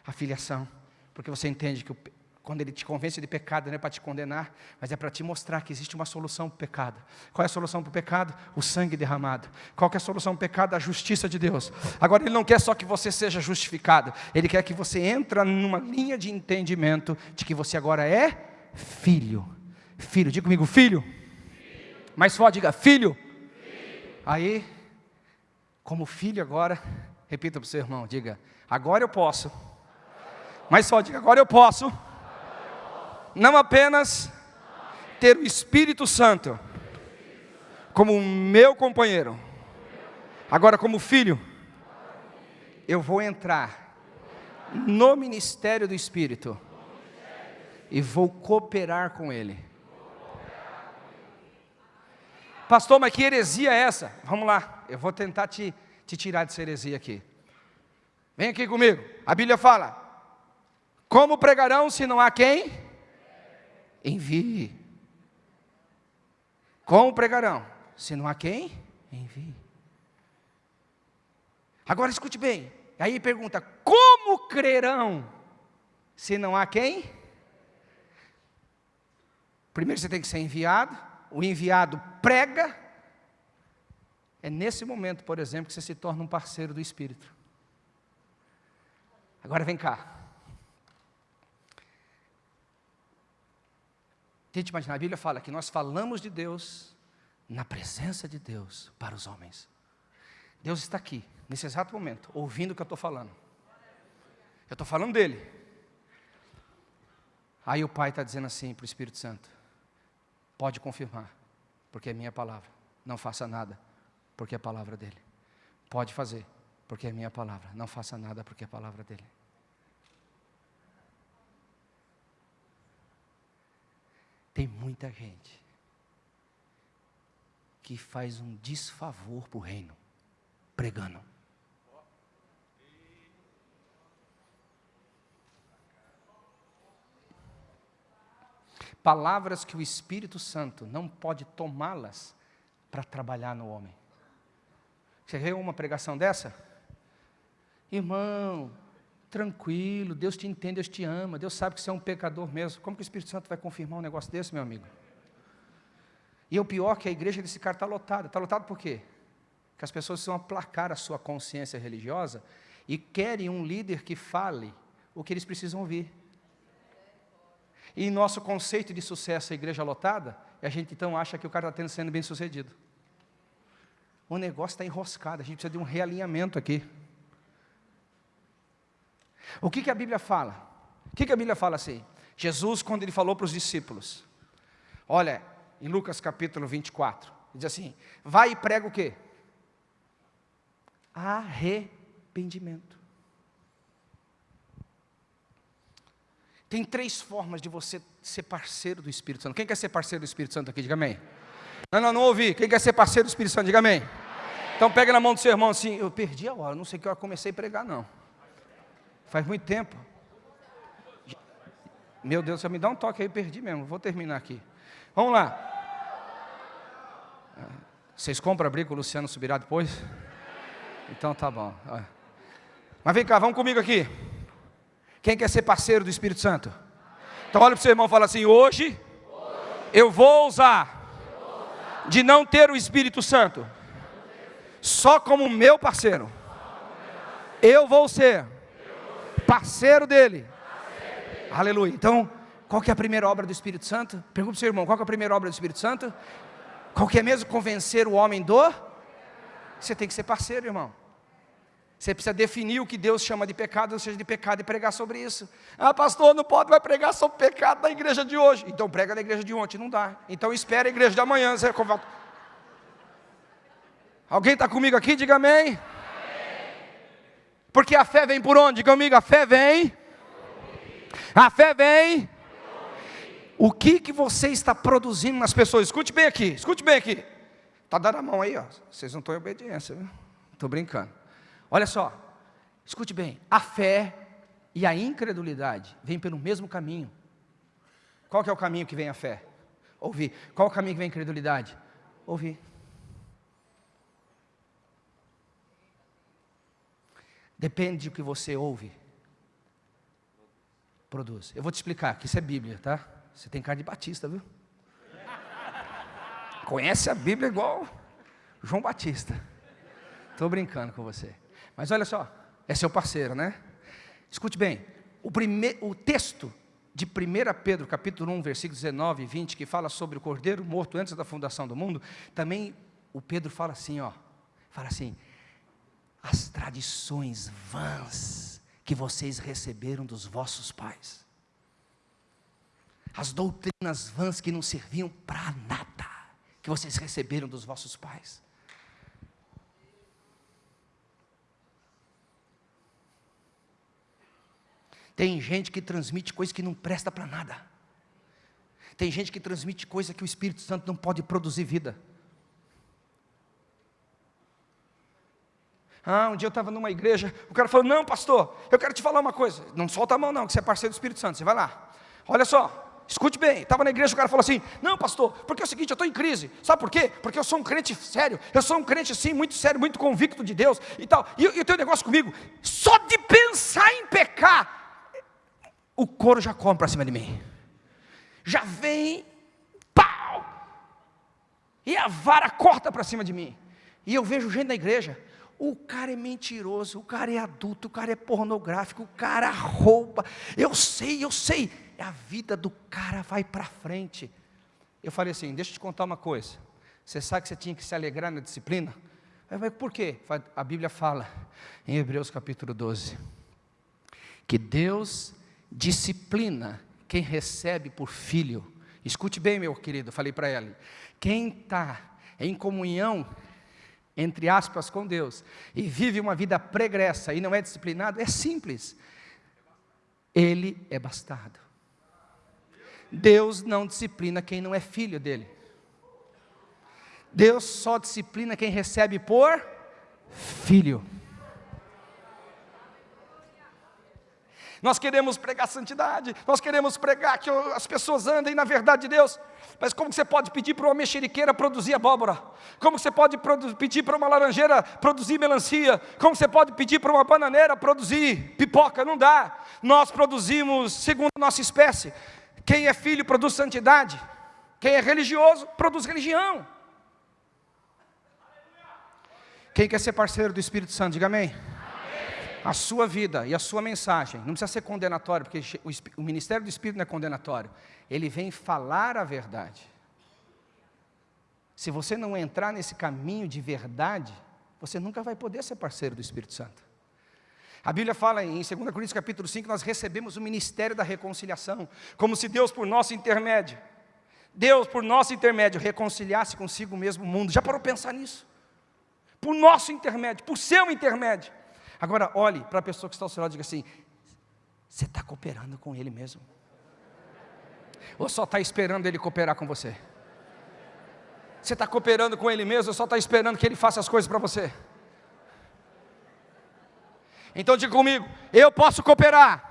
a filiação, porque você entende que quando ele te convence de pecado, não é para te condenar, mas é para te mostrar que existe uma solução para o pecado. Qual é a solução para o pecado? O sangue derramado. Qual é a solução para o pecado? A justiça de Deus. Agora, ele não quer só que você seja justificado, ele quer que você entre numa linha de entendimento de que você agora é filho. Filho, diga comigo, filho. filho. Mais forte, diga, filho. filho. Aí, como filho agora, repita para o seu irmão, diga, agora eu posso Mas só diga, agora eu posso, não apenas ter o Espírito Santo como meu companheiro, agora como filho, eu vou entrar no ministério do Espírito e vou cooperar com Ele. Pastor, mas que heresia é essa? Vamos lá, eu vou tentar te, te tirar dessa heresia aqui. Vem aqui comigo. A Bíblia fala: Como pregarão se não há quem? Envie. Como pregarão se não há quem? Envie. Agora escute bem. Aí pergunta: Como crerão se não há quem? Primeiro você tem que ser enviado, o enviado prega. É nesse momento, por exemplo, que você se torna um parceiro do Espírito. Agora vem cá. Tente imaginar, a Bíblia fala que nós falamos de Deus na presença de Deus para os homens. Deus está aqui, nesse exato momento, ouvindo o que eu estou falando. Eu estou falando dele. Aí o Pai está dizendo assim para o Espírito Santo: Pode confirmar, porque é minha palavra. Não faça nada, porque é a palavra dele. Pode fazer, porque é minha palavra. Não faça nada, porque é a palavra dele. Tem muita gente que faz um desfavor para o reino, pregando. palavras que o Espírito Santo não pode tomá-las para trabalhar no homem. Você viu uma pregação dessa? Irmão, tranquilo, Deus te entende, Deus te ama, Deus sabe que você é um pecador mesmo. Como que o Espírito Santo vai confirmar um negócio desse, meu amigo? E o pior é que a igreja desse cara está lotada. Está lotado por quê? Que as pessoas precisam aplacar a sua consciência religiosa e querem um líder que fale o que eles precisam ouvir. E nosso conceito de sucesso, a igreja lotada, a gente então acha que o cara está sendo bem sucedido. O negócio está enroscado, a gente precisa de um realinhamento aqui. O que, que a Bíblia fala? O que, que a Bíblia fala assim? Jesus, quando ele falou para os discípulos, olha, em Lucas capítulo 24, ele diz assim: vai e prega o quê? Arrependimento. Tem três formas de você ser parceiro do Espírito Santo. Quem quer ser parceiro do Espírito Santo aqui? Diga amém. Não, não, não ouvi. Quem quer ser parceiro do Espírito Santo? Diga amém. Então pega na mão do seu irmão assim. Eu perdi a hora, não sei que hora comecei a pregar, não. Faz muito tempo. Meu Deus, você me dá um toque aí, perdi mesmo. Vou terminar aqui. Vamos lá. Vocês compram a briga, o Luciano subirá depois? Então tá bom. Mas vem cá, vamos comigo aqui. Quem quer ser parceiro do Espírito Santo? Então olha para o seu irmão e fala assim: hoje eu vou usar de não ter o Espírito Santo só como meu parceiro. Eu vou ser parceiro dele. Aleluia. Então, qual que é a primeira obra do Espírito Santo? Pergunta para o seu irmão, qual que é a primeira obra do Espírito Santo? Qual que é mesmo convencer o homem do? Você tem que ser parceiro, irmão. Você precisa definir o que Deus chama de pecado, ou seja, de pecado, e pregar sobre isso. Ah, pastor, não pode vai pregar sobre pecado na igreja de hoje. Então prega na igreja de ontem, não dá. Então espera a igreja de amanhã. Você... Alguém está comigo aqui? Diga amém. Porque a fé vem por onde? Comigo, a fé vem. A fé vem. O que, que você está produzindo nas pessoas? Escute bem aqui, escute bem aqui. Está dando a mão aí, ó. Vocês não estão em obediência? Estou brincando. Olha só, escute bem, a fé e a incredulidade vêm pelo mesmo caminho. Qual que é o caminho que vem a fé? Ouvir. Qual é o caminho que vem a incredulidade? Ouvir. Depende do que você ouve. Produz. Eu vou te explicar, que isso é Bíblia, tá? Você tem cara de batista, viu? Conhece a Bíblia igual João Batista. Estou brincando com você. Mas olha só, é seu parceiro, né? Escute bem, o, primeir, o texto de 1 Pedro, capítulo 1, versículos 19 e 20, que fala sobre o cordeiro morto antes da fundação do mundo, também o Pedro fala assim, ó, fala assim, as tradições vãs que vocês receberam dos vossos pais. As doutrinas vãs que não serviam para nada, que vocês receberam dos vossos pais. Tem gente que transmite coisa que não presta para nada. Tem gente que transmite coisa que o Espírito Santo não pode produzir vida. Ah, um dia eu estava numa igreja, o cara falou: Não, pastor, eu quero te falar uma coisa. Não solta a mão, não, que você é parceiro do Espírito Santo. Você vai lá. Olha só, escute bem. Estava na igreja, o cara falou assim: Não, pastor, porque é o seguinte, eu estou em crise. Sabe por quê? Porque eu sou um crente sério. Eu sou um crente assim, muito sério, muito convicto de Deus e tal. E eu, eu tenho um negócio comigo. Só de pensar em pecar, o couro já come para cima de mim. Já vem, pau! E a vara corta para cima de mim. E eu vejo gente na igreja, o cara é mentiroso, o cara é adulto, o cara é pornográfico, o cara rouba. Eu sei, eu sei. A vida do cara vai para frente. Eu falei assim: deixa eu te contar uma coisa. Você sabe que você tinha que se alegrar na disciplina? Mas por quê? A Bíblia fala em Hebreus capítulo 12 que Deus disciplina quem recebe por filho. Escute bem, meu querido, falei para ele. Quem está em comunhão, entre aspas, com Deus, e vive uma vida pregressa e não é disciplinado, é simples. Ele é bastardo. Deus não disciplina quem não é filho dele. Deus só disciplina quem recebe por filho. Nós queremos pregar santidade, nós queremos pregar que as pessoas andem na verdade de Deus. Mas como você pode pedir para uma mexeriqueira produzir abóbora? Como você pode pedir para uma laranjeira produzir melancia? Como você pode pedir para uma bananeira produzir pipoca? Não dá. Nós produzimos segundo a nossa espécie. Quem é filho produz santidade. Quem é religioso produz religião. Quem quer ser parceiro do Espírito Santo, diga amém a sua vida e a sua mensagem, não precisa ser condenatório, porque o ministério do Espírito não é condenatório, ele vem falar a verdade. Se você não entrar nesse caminho de verdade, você nunca vai poder ser parceiro do Espírito Santo. A Bíblia fala em 2 Coríntios capítulo 5, nós recebemos o ministério da reconciliação, como se Deus por nosso intermédio, Deus por nosso intermédio reconciliasse consigo mesmo o mundo. Já parou pensar nisso? Por nosso intermédio, por seu intermédio. Agora, olhe para a pessoa que está ao seu lado e diga assim: você está cooperando com ele mesmo? Ou só está esperando ele cooperar com você? Você está cooperando com ele mesmo ou só está esperando que ele faça as coisas para você? Então diga comigo: eu posso cooperar,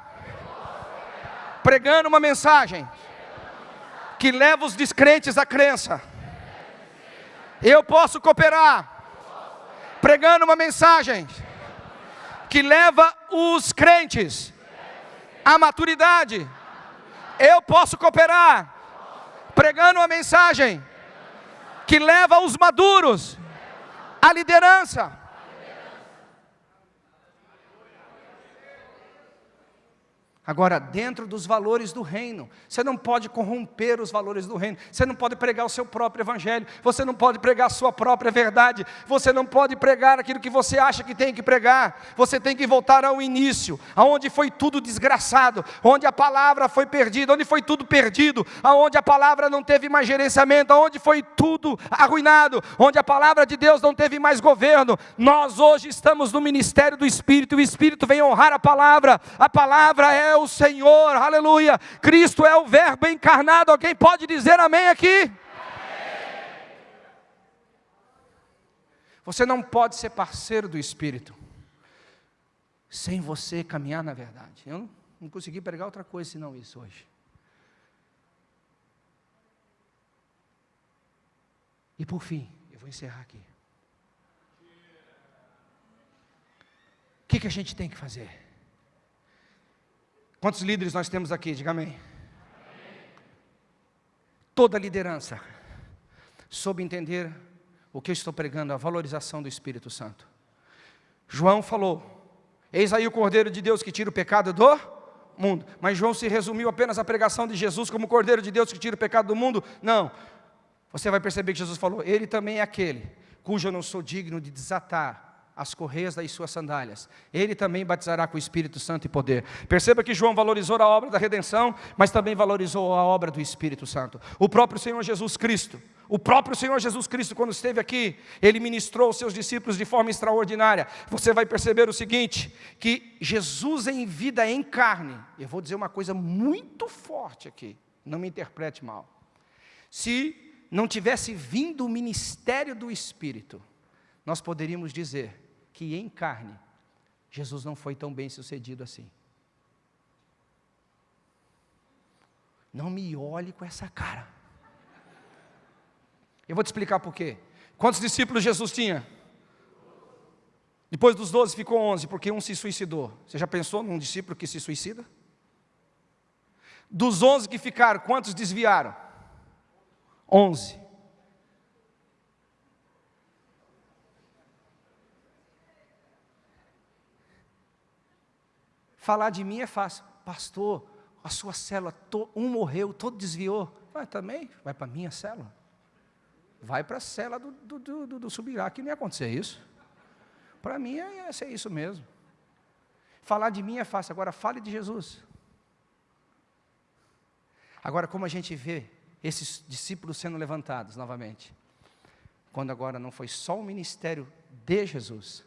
pregando uma mensagem que leva os descrentes à crença. Eu posso cooperar, pregando uma mensagem que leva os crentes à maturidade. Eu posso cooperar pregando uma mensagem que leva os maduros à liderança. Agora, dentro dos valores do reino, você não pode corromper os valores do reino, você não pode pregar o seu próprio evangelho, você não pode pregar a sua própria verdade, você não pode pregar aquilo que você acha que tem que pregar, você tem que voltar ao início, aonde foi tudo desgraçado, onde a palavra foi perdida, onde foi tudo perdido, aonde a palavra não teve mais gerenciamento, aonde foi tudo arruinado, onde a palavra de Deus não teve mais governo. Nós hoje estamos no ministério do Espírito, e o Espírito vem honrar a palavra, a palavra é o Senhor, aleluia. Cristo é o Verbo encarnado. Alguém pode dizer amém aqui? Você não pode ser parceiro do Espírito sem você caminhar na verdade. Eu não, não consegui pregar outra coisa senão isso hoje. E por fim, eu vou encerrar aqui. O que, que a gente tem que fazer? Quantos líderes nós temos aqui? Diga amém. amém. Toda liderança, soube entender o que eu estou pregando, a valorização do Espírito Santo. João falou: Eis aí o Cordeiro de Deus que tira o pecado do mundo. Mas João se resumiu apenas à pregação de Jesus como Cordeiro de Deus que tira o pecado do mundo? Não. Você vai perceber que Jesus falou: Ele também é aquele cujo eu não sou digno de desatar as correias das suas sandálias. Ele também batizará com o Espírito Santo e poder. Perceba que João valorizou a obra da redenção, mas também valorizou a obra do Espírito Santo. O próprio Senhor Jesus Cristo, o próprio Senhor Jesus Cristo, quando esteve aqui, ele ministrou aos seus discípulos de forma extraordinária. Você vai perceber o seguinte: que Jesus em vida, em carne, eu vou dizer uma coisa muito forte aqui, não me interprete mal. Se não tivesse vindo o ministério do Espírito, nós poderíamos dizer que em carne, Jesus não foi tão bem sucedido assim. Não me olhe com essa cara. Eu vou te explicar por quê. Quantos discípulos Jesus tinha? Depois dos doze ficou onze, porque um se suicidou. Você já pensou num discípulo que se suicida? Dos onze que ficaram, quantos desviaram? Onze. Falar de mim é fácil. Pastor, a sua célula, um morreu, todo desviou. Vai também, vai para a minha célula. Vai para a célula do, do, do, do Subirá, que não ia acontecer isso. Para mim ia ser isso mesmo. Falar de mim é fácil, agora fale de Jesus. Agora, como a gente vê esses discípulos sendo levantados novamente, quando agora não foi só o ministério de Jesus,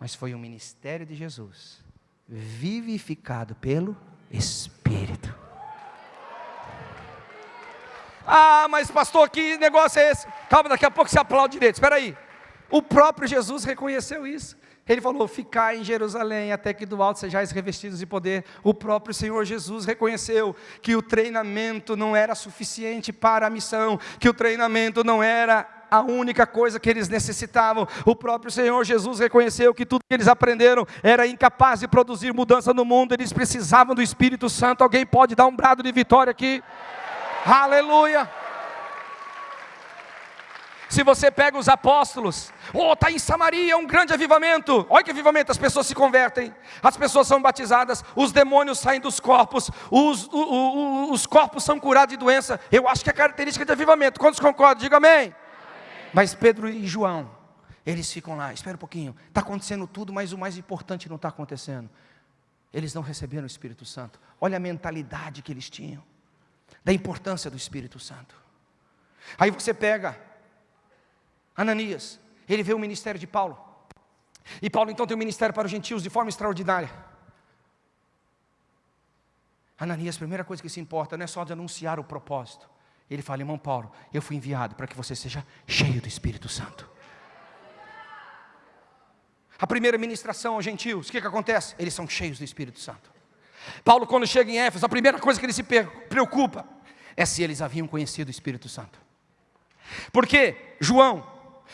mas foi o ministério de Jesus vivificado pelo Espírito. Ah, mas pastor, que negócio é esse? Calma, daqui a pouco você aplaude direito. Espera aí. O próprio Jesus reconheceu isso. Ele falou: Ficai em Jerusalém até que do alto sejais revestidos de poder. O próprio Senhor Jesus reconheceu que o treinamento não era suficiente para a missão, que o treinamento não era a única coisa que eles necessitavam. O próprio Senhor Jesus reconheceu que tudo que eles aprenderam era incapaz de produzir mudança no mundo, eles precisavam do Espírito Santo. Alguém pode dar um brado de vitória aqui? Aleluia! Se você pega os apóstolos, oh, está em Samaria um grande avivamento. Olha que avivamento, as pessoas se convertem, as pessoas são batizadas, os demônios saem dos corpos, os, os corpos são curados de doença. Eu acho que é característica de avivamento. Quantos concordam? Diga amém. Mas Pedro e João, eles ficam lá, espera um pouquinho, está acontecendo tudo, mas o mais importante não está acontecendo. Eles não receberam o Espírito Santo. Olha a mentalidade que eles tinham, da importância do Espírito Santo. Aí você pega Ananias, ele vê o ministério de Paulo. E Paulo então tem um ministério para os gentios de forma extraordinária. Ananias, a primeira coisa que se importa não é só de anunciar o propósito, ele fala, irmão Paulo, eu fui enviado para que você seja cheio do Espírito Santo. A primeira ministração aos gentios, o que, que acontece? Eles são cheios do Espírito Santo. Paulo, quando chega em Éfeso, a primeira coisa que ele se preocupa é se eles haviam conhecido o Espírito Santo. Porque João,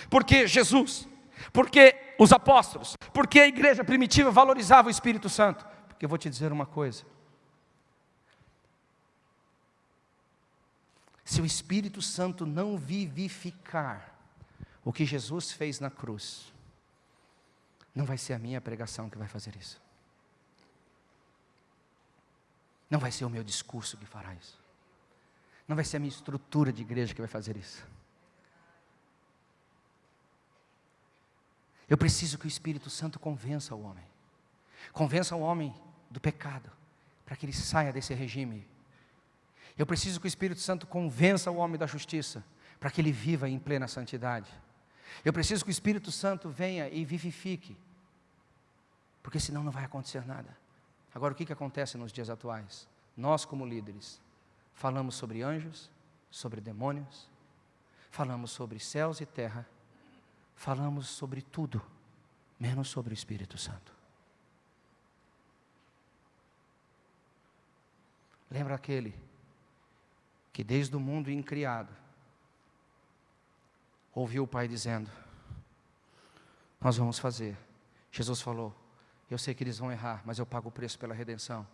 porque Jesus, porque os apóstolos, porque a igreja primitiva valorizava o Espírito Santo. Porque eu vou te dizer uma coisa: Se o Espírito Santo não vivificar o que Jesus fez na cruz, não vai ser a minha pregação que vai fazer isso. Não vai ser o meu discurso que fará isso. Não vai ser a minha estrutura de igreja que vai fazer isso. Eu preciso que o Espírito Santo convença o homem. Convença o homem do pecado, para que ele saia desse regime eu preciso que o Espírito Santo convença o homem da justiça, para que ele viva em plena santidade. Eu preciso que o Espírito Santo venha e vivifique, porque senão não vai acontecer nada. Agora, o que, que acontece nos dias atuais? Nós, como líderes, falamos sobre anjos, sobre demônios, falamos sobre céus e terra, falamos sobre tudo, menos sobre o Espírito Santo. Lembra aquele que desde o mundo incriado, ouviu o Pai dizendo: Nós vamos fazer. Jesus falou: Eu sei que eles vão errar, mas eu pago o preço pela redenção.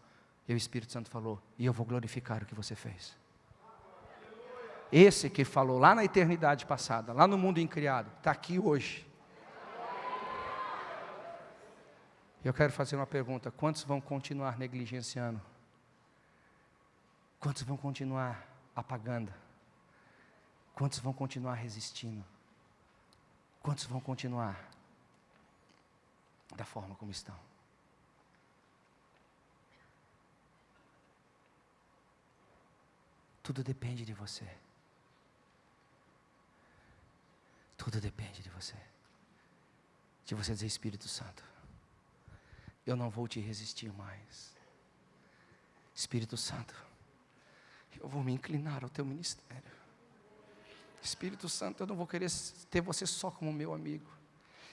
E o Espírito Santo falou: E eu vou glorificar o que você fez. Esse que falou lá na eternidade passada, lá no mundo incriado, está aqui hoje. Eu quero fazer uma pergunta: quantos vão continuar negligenciando? Quantos vão continuar apagando? Quantos vão continuar resistindo? Quantos vão continuar? da forma como estão. Tudo depende de você. Tudo depende de você. De você dizer, Espírito Santo, eu não vou te resistir mais. Espírito Santo, eu vou me inclinar ao teu ministério. Espírito Santo, eu não vou querer ter você só como meu amigo.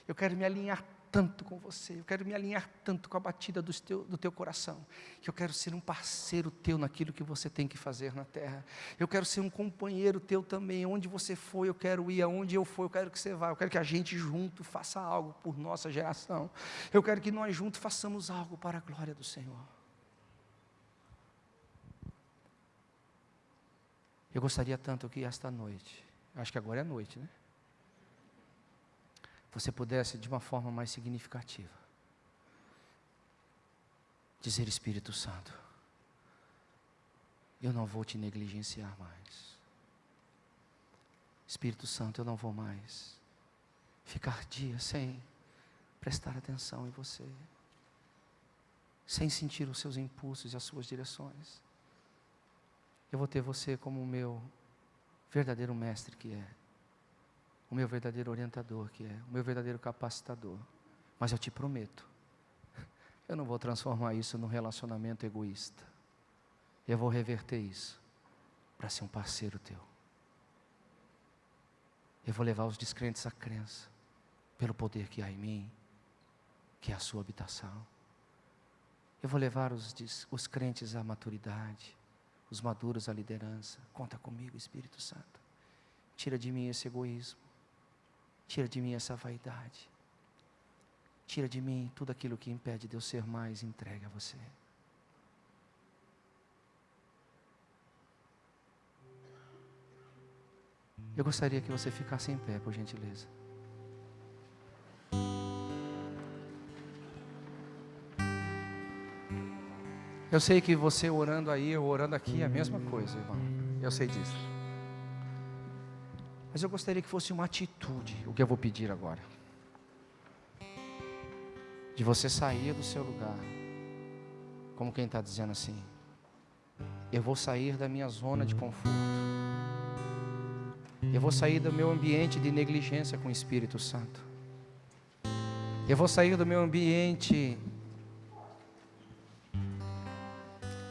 Eu quero me alinhar tanto com você, eu quero me alinhar tanto com a batida do teu, do teu coração, que eu quero ser um parceiro teu naquilo que você tem que fazer na terra. Eu quero ser um companheiro teu também, onde você for, eu quero ir, aonde eu for, eu quero que você vá, eu quero que a gente junto faça algo por nossa geração. Eu quero que nós juntos façamos algo para a glória do Senhor. Eu gostaria tanto que esta noite, acho que agora é noite, né? você pudesse, de uma forma mais significativa, dizer: Espírito Santo, eu não vou te negligenciar mais. Espírito Santo, eu não vou mais ficar dias sem prestar atenção em você, sem sentir os seus impulsos e as suas direções. Eu vou ter você como o meu verdadeiro mestre que é o meu verdadeiro orientador, que é o meu verdadeiro capacitador. Mas eu te prometo, eu não vou transformar isso num relacionamento egoísta. Eu vou reverter isso para ser um parceiro teu. Eu vou levar os descrentes à crença, pelo poder que há em mim, que é a sua habitação. Eu vou levar os, os crentes à maturidade, os maduros à liderança. Conta comigo, Espírito Santo. Tira de mim esse egoísmo. Tira de mim essa vaidade. Tira de mim tudo aquilo que impede de eu ser mais entregue a você. Eu gostaria que você ficasse em pé, por gentileza. Eu sei que você orando aí, eu orando aqui, é a mesma coisa, irmão. Eu sei disso. Mas eu gostaria que fosse uma atitude, o que eu vou pedir agora. De você sair do seu lugar, como quem está dizendo assim: eu vou sair da minha zona de conforto, eu vou sair do meu ambiente de negligência com o Espírito Santo, eu vou sair do meu ambiente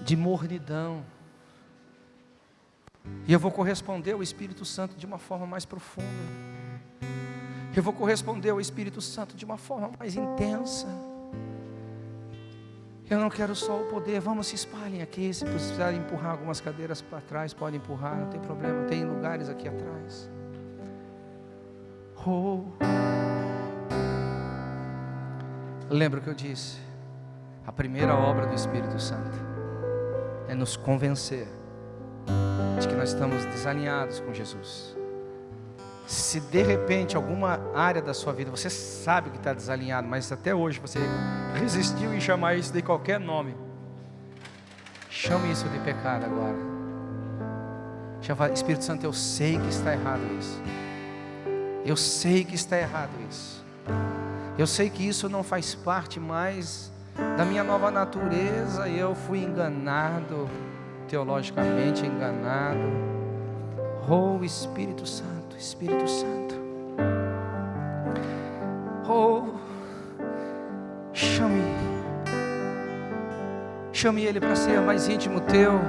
de mornidão, e eu vou corresponder ao Espírito Santo de uma forma mais profunda. Eu vou corresponder ao Espírito Santo de uma forma mais intensa. Eu não quero só o poder, vamos se espalhem aqui. Se precisar empurrar algumas cadeiras para trás, pode empurrar, não tem problema, tem lugares aqui atrás. Oh. Lembra o que eu disse? A primeira obra do Espírito Santo é nos convencer de que nós estamos desalinhados com Jesus. Se de repente alguma área da sua vida você sabe que está desalinhado, mas até hoje você resistiu em chamar isso de qualquer nome, chame isso de pecado agora. Chama, Espírito Santo, eu sei que está errado isso. Eu sei que está errado isso. Eu sei que isso não faz parte mais da minha nova natureza. Eu fui enganado teologicamente enganado. Oh Espírito Santo, Espírito Santo. Oh, chame, chame Ele para ser mais íntimo teu.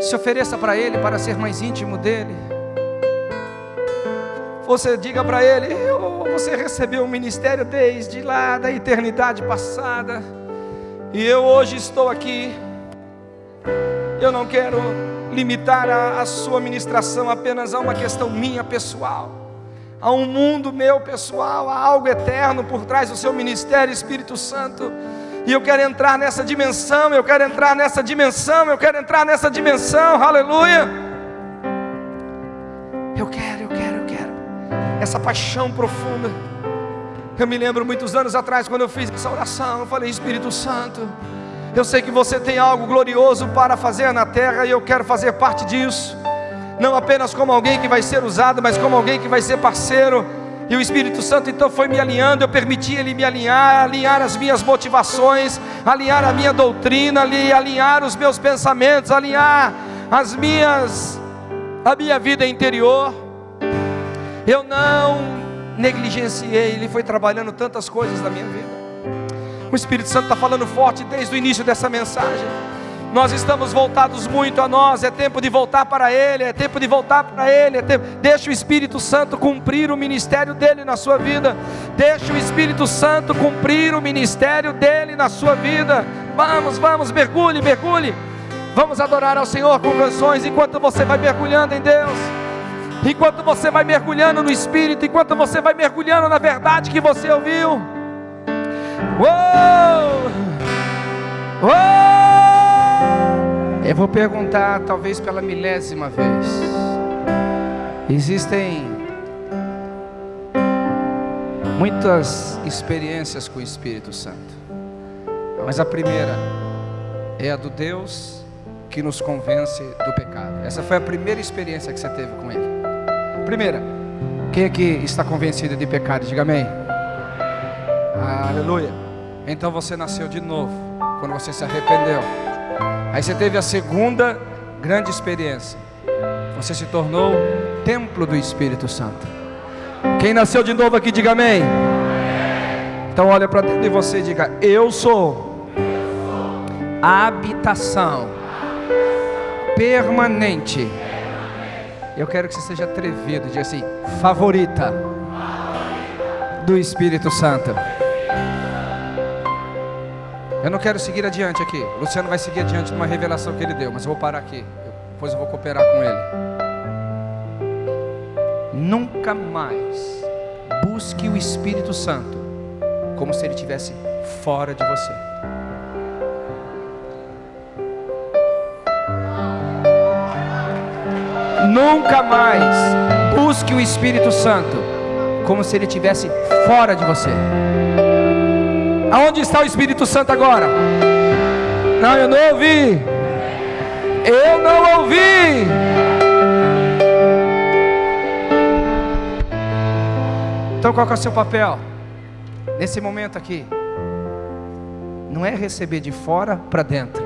Se ofereça para Ele para ser mais íntimo dele. Você diga para Ele: oh, Você recebeu o ministério desde lá da eternidade passada e eu hoje estou aqui. Eu não quero limitar a, a sua ministração apenas a uma questão minha pessoal, a um mundo meu pessoal, a algo eterno por trás do seu ministério, Espírito Santo. E eu quero entrar nessa dimensão, eu quero entrar nessa dimensão, eu quero entrar nessa dimensão, aleluia. Essa paixão profunda. Eu me lembro muitos anos atrás, quando eu fiz essa oração, eu falei: Espírito Santo, eu sei que você tem algo glorioso para fazer na terra e eu quero fazer parte disso. Não apenas como alguém que vai ser usado, mas como alguém que vai ser parceiro. E o Espírito Santo então foi me alinhando, eu permiti ele me alinhar, alinhar as minhas motivações, alinhar a minha doutrina, alinhar os meus pensamentos, alinhar as minhas a minha vida interior. Eu não negligenciei, ele foi trabalhando tantas coisas na minha vida. O Espírito Santo está falando forte desde o início dessa mensagem. Nós estamos voltados muito a nós, é tempo de voltar para Ele, é tempo de voltar para Ele, é tempo... deixa o Espírito Santo cumprir o ministério dele na sua vida, deixa o Espírito Santo cumprir o ministério dele na sua vida. Vamos, vamos, mergulhe, mergulhe. Vamos adorar ao Senhor com canções enquanto você vai mergulhando em Deus, enquanto você vai mergulhando no Espírito, enquanto você vai mergulhando na verdade que você ouviu. Uou! Uou! Eu vou perguntar, talvez pela milésima vez. Existem muitas experiências com o Espírito Santo, mas a primeira é a do Deus que nos convence do pecado. Essa foi a primeira experiência que você teve com Ele. Primeira, quem aqui está convencido de pecado? Diga amém. Aleluia. Então você nasceu de novo quando você se arrependeu. Aí você teve a segunda grande experiência. Você se tornou templo do Espírito Santo. Quem nasceu de novo aqui, diga amém. Então olha para dentro de você e diga: Eu sou a habitação permanente. Eu quero que você seja atrevido, diga assim: favorita do Espírito Santo. Eu não quero seguir adiante aqui. O Luciano vai seguir adiante de uma revelação que ele deu, mas eu vou parar aqui. Depois eu vou cooperar com ele. Nunca mais busque o Espírito Santo como se ele estivesse fora de você. Nunca mais busque o Espírito Santo como se ele estivesse fora de você. Aonde está o Espírito Santo agora? Não, eu não ouvi. Eu não ouvi. Então qual é o seu papel? Nesse momento aqui. Não é receber de fora para dentro.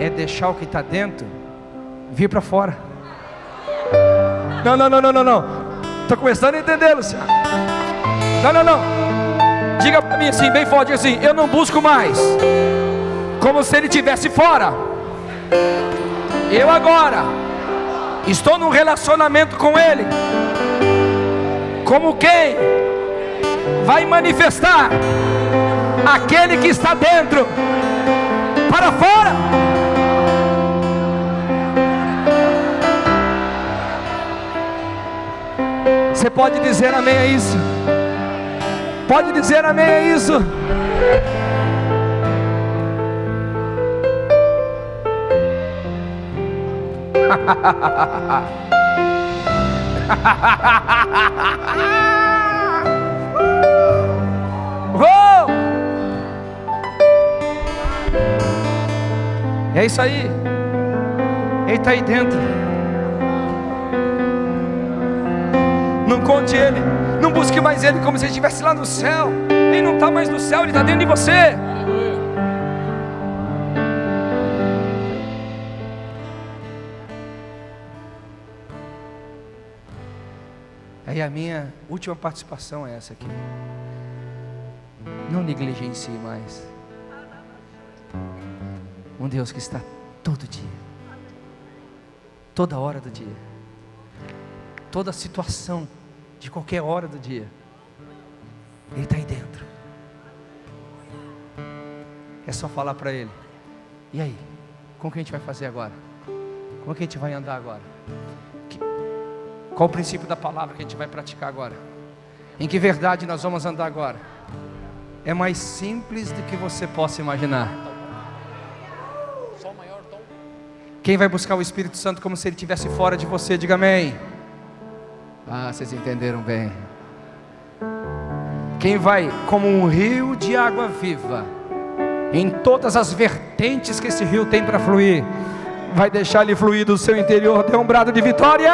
É deixar o que está dentro vir para fora. Não, não, não, não, não, não. Estou começando a entender, Luciano. Não, não, não. Diga para mim assim, bem forte assim: Eu não busco mais, como se ele estivesse fora. Eu agora estou num relacionamento com ele, como quem vai manifestar aquele que está dentro para fora. Você pode dizer amém a isso? Pode dizer amém a isso. É isso aí. Ele está aí dentro. Não conte ele. Não busque mais Ele como se Ele estivesse lá no céu. Ele não está mais no céu, Ele está dentro de você. Aí a minha última participação é essa aqui. Não negligencie mais. Um Deus que está todo dia, toda hora do dia, toda situação de qualquer hora do dia. Ele está aí dentro. É só falar para Ele. E aí? Como que a gente vai fazer agora? Como que a gente vai andar agora? Que, qual o princípio da palavra que a gente vai praticar agora? Em que verdade nós vamos andar agora? É mais simples do que você possa imaginar. Quem vai buscar o Espírito Santo como se ele estivesse fora de você? Diga amém. Ah, vocês entenderam bem. Quem vai como um rio de água viva, em todas as vertentes que esse rio tem para fluir, vai deixar ele fluir do seu interior, dê um brado de vitória.